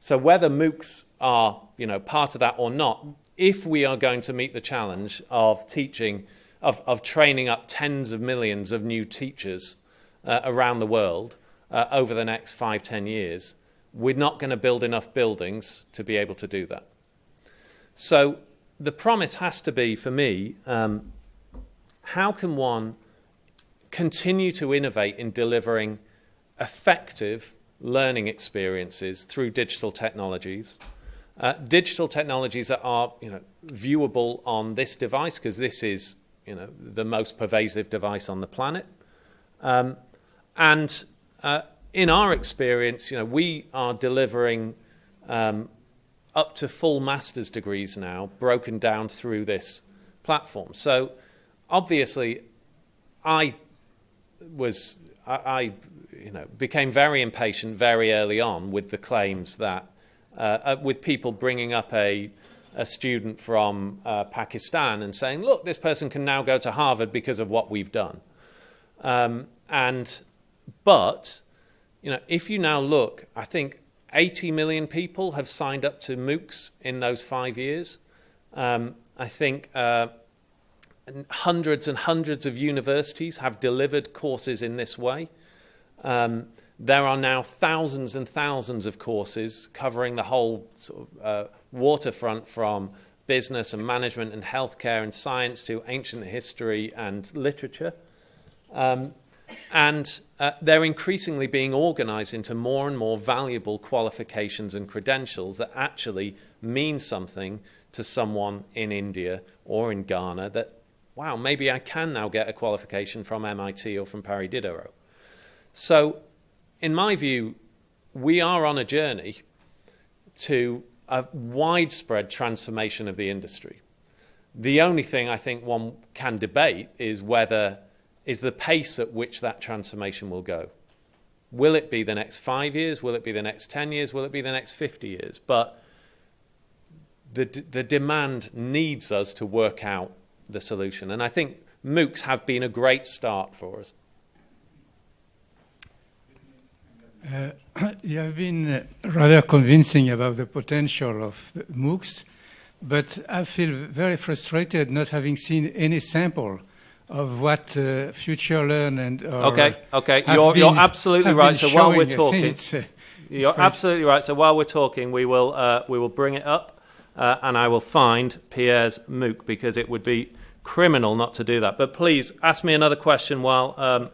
S3: So whether MOOCs are you know, part of that or not, if we are going to meet the challenge of teaching, of, of training up tens of millions of new teachers uh, around the world uh, over the next five, ten years, we're not going to build enough buildings to be able to do that. So the promise has to be, for me, um, how can one continue to innovate in delivering effective learning experiences through digital technologies? Uh, digital technologies that are you know, viewable on this device, because this is you know, the most pervasive device on the planet. Um, and uh, in our experience, you know, we are delivering um, up to full master's degrees now, broken down through this platform. So, obviously, I was I, I you know became very impatient very early on with the claims that uh, uh, with people bringing up a a student from uh, Pakistan and saying, look, this person can now go to Harvard because of what we've done. Um, and but you know, if you now look, I think 80 million people have signed up to MOOCs in those five years. Um, I think uh, hundreds and hundreds of universities have delivered courses in this way. Um, there are now thousands and thousands of courses covering the whole sort of, uh, waterfront from business and management and healthcare and science to ancient history and literature. Um, and uh, they're increasingly being organized into more and more valuable qualifications and credentials that actually mean something to someone in India or in Ghana that, wow, maybe I can now get a qualification from MIT or from Paris Diderot. So, in my view, we are on a journey to a widespread transformation of the industry. The only thing I think one can debate is whether is the pace at which that transformation will go. Will it be the next five years? Will it be the next 10 years? Will it be the next 50 years? But the, the demand needs us to work out the solution. And I think MOOCs have been a great start for us.
S6: Uh, you have been uh, rather convincing about the potential of the MOOCs, but I feel very frustrated not having seen any sample of what uh, FutureLearn and
S3: okay, okay, you're,
S6: been,
S3: you're absolutely right. So while we're talking,
S6: it's, uh,
S3: you're absolutely right. So while we're talking, we will uh, we will bring it up, uh, and I will find Pierre's MOOC because it would be criminal not to do that. But please ask me another question while um,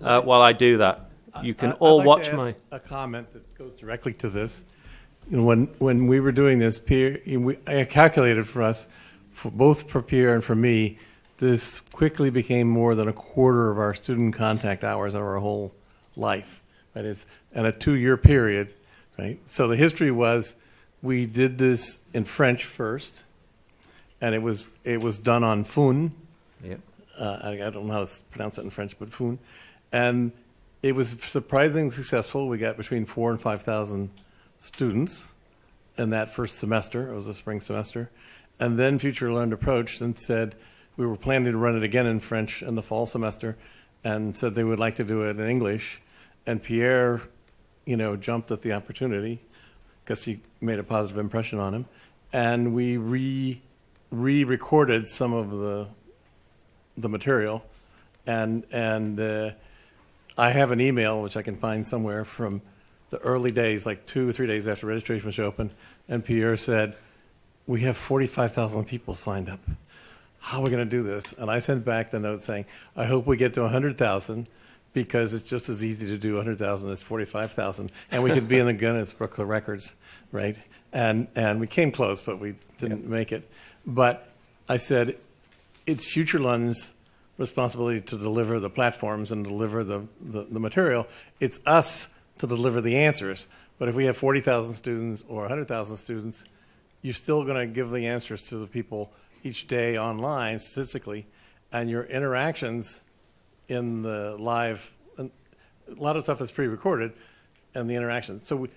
S3: while I do that. You can
S7: I,
S3: all
S7: like
S3: watch my.
S7: A comment that goes directly to this. You know, when when we were doing this, Pierre, we, I calculated for us, for both for Pierre and for me, this quickly became more than a quarter of our student contact hours of our whole life. Right? It's in a two-year period, right? So the history was, we did this in French first, and it was it was done on Fun.
S3: Yep.
S7: Uh, I, I don't know how to pronounce it in French, but Fun, and it was surprisingly successful. We got between four and 5,000 students in that first semester. It was a spring semester. And then FutureLearn approached and said, we were planning to run it again in French in the fall semester and said they would like to do it in English. And Pierre, you know, jumped at the opportunity because he made a positive impression on him. And we re re-recorded some of the the material and and uh, I have an email, which I can find somewhere from the early days, like two or three days after registration was open, and Pierre said, we have 45,000 people signed up. How are we going to do this? And I sent back the note saying, I hope we get to 100,000 because it's just as easy to do 100,000 as 45,000. And we could be in the Guinness Book of Records, right? And, and we came close, but we didn't yep. make it. But I said, it's FutureLearn's responsibility to deliver the platforms and deliver the, the, the material. It's us to deliver the answers. But if we have 40,000 students or 100,000 students, you're still going to give the answers to the people each day online statistically, and your interactions in the live, a lot of stuff is pre-recorded, and the interactions. So, we,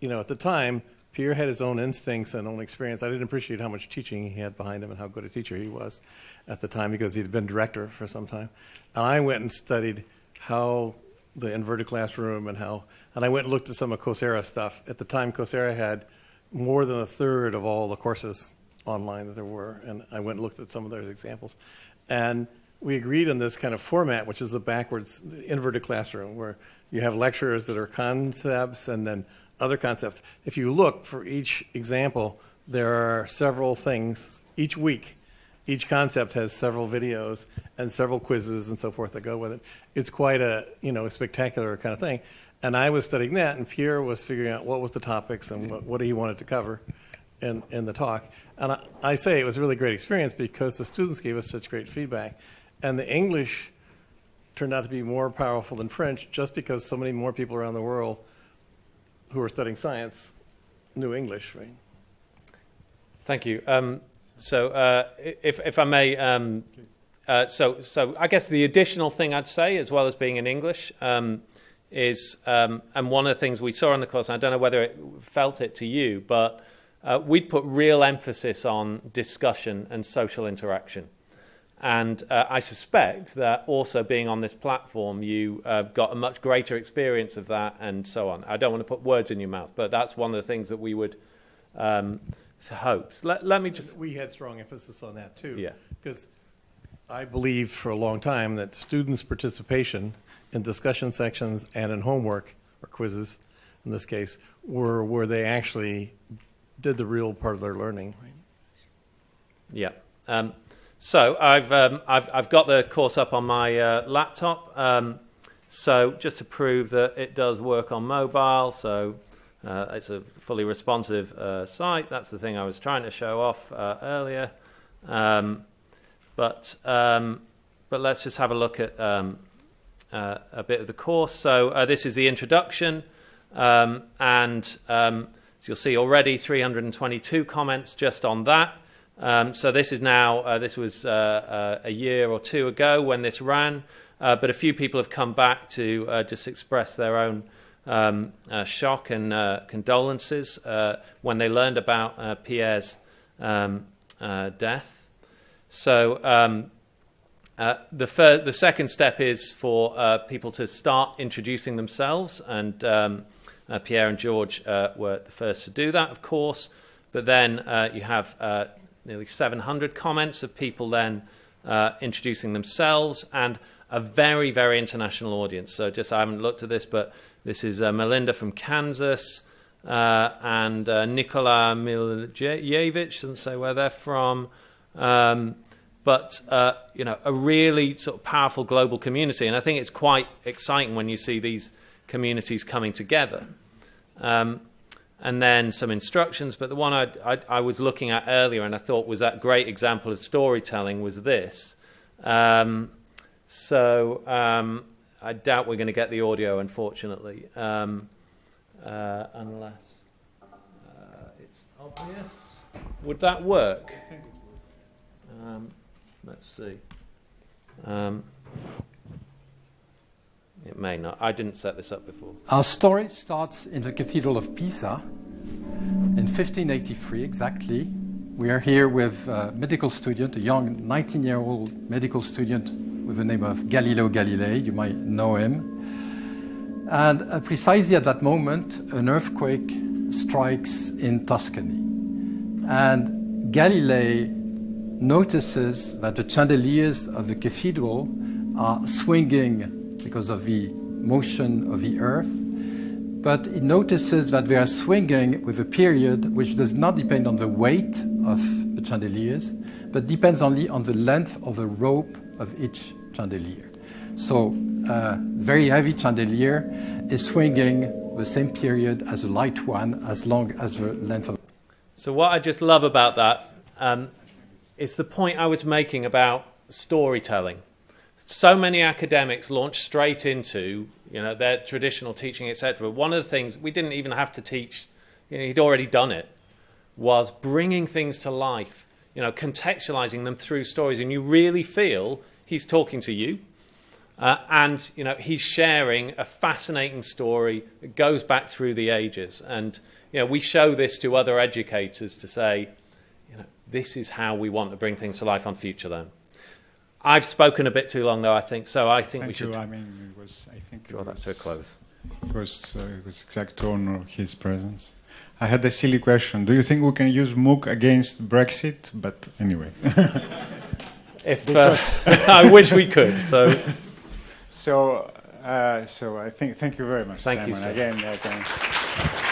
S7: you know, at the time, Pierre had his own instincts and own experience. I didn't appreciate how much teaching he had behind him and how good a teacher he was at the time because he'd been director for some time. And I went and studied how the inverted classroom and how, and I went and looked at some of Coursera stuff. At the time, Coursera had more than a third of all the courses online that there were, and I went and looked at some of those examples. And we agreed on this kind of format, which is the backwards inverted classroom, where you have lectures that are concepts and then other concepts. If you look for each example, there are several things each week. Each concept has several videos and several quizzes and so forth that go with it. It's quite a you know a spectacular kind of thing. And I was studying that, and Pierre was figuring out what was the topics and what, what he wanted to cover in, in the talk. And I, I say it was a really great experience because the students gave us such great feedback. And the English turned out to be more powerful than French just because so many more people around the world who are studying science knew English, right?
S3: Thank you. Um, so, uh, if, if I may, um, uh, so, so I guess the additional thing I'd say, as well as being in English, um, is, um, and one of the things we saw in the course, I don't know whether it felt it to you, but uh, we'd put real emphasis on discussion and social interaction. And uh, I suspect that also being on this platform, you uh, got a much greater experience of that and so on. I don't want to put words in your mouth, but that's one of the things that we would um, hope. Let, let me just.
S7: We had strong emphasis on that too.
S3: Yeah.
S7: Because I believe for a long time that students' participation in discussion sections and in homework or quizzes, in this case, were where they actually did the real part of their learning.
S3: Yeah. Um, so I've, um, I've, I've got the course up on my uh, laptop. Um, so just to prove that it does work on mobile, so uh, it's a fully responsive uh, site. That's the thing I was trying to show off uh, earlier. Um, but um, but let's just have a look at um, uh, a bit of the course. So uh, this is the introduction, um, and So you'll see already 322 comments just on that. Um, so this is now, uh, this was uh, uh, a year or two ago when this ran, uh, but a few people have come back to uh, just express their own um, shock and condolences when they learned about Pierre's um, death. So um, the, the second step is for people to start introducing themselves, and um, Pierre and George were the first to do that, of course. But then you have nearly 700 comments of people then uh, introducing themselves, and a very, very international audience. So just I haven't looked at this, but this is uh, Melinda from Kansas. Uh, and uh, Nikola Miljevich, doesn't say where they're from. Um, but uh, you know, a really sort of powerful global community, and I think it's quite exciting when you see these communities coming together. Um, and then some instructions, but the one I, I, I was looking at earlier, and I thought was that great example of storytelling, was this. Um, so um, I doubt we're going to get the audio, unfortunately, um, uh, unless uh, it's obvious. Would that work? Um, let's see. It may not. I didn't set this up before.
S8: Our story starts in the Cathedral of Pisa in 1583 exactly. We are here with a medical student, a young 19 year old medical student with the name of Galileo Galilei. You might know him. And uh, precisely at that moment, an earthquake strikes in Tuscany. And Galilei notices that the chandeliers of the cathedral are swinging because of the motion of the earth but it notices that they are swinging with a period which does not depend on the weight of the chandeliers, but depends only on the length of the rope of each chandelier. So, a very heavy chandelier is swinging the same period as a light one, as long as the length of.
S3: So, what I just love about that um, is the point I was making about storytelling. So many academics launch straight into you know their traditional teaching, etc. One of the things we didn't even have to teach; you know, he'd already done it. Was bringing things to life, you know, contextualizing them through stories, and you really feel he's talking to you, uh, and you know he's sharing a fascinating story that goes back through the ages. And you know we show this to other educators to say, you know, this is how we want to bring things to life on FutureLearn. I've spoken a bit too long, though. I think so. I think
S4: Thank
S3: we should
S4: you. I mean, it was. I think
S3: draw
S4: it
S3: that to a close.
S4: It was, uh, it was exact honor of his presence. I had a silly question. Do you think we can use MOOC against Brexit? But anyway.
S3: If uh, I wish we could, so
S4: so, uh, so I think. Thank you very much,
S3: Thank you,
S4: Simon.
S3: sir.
S4: Again, uh, thank-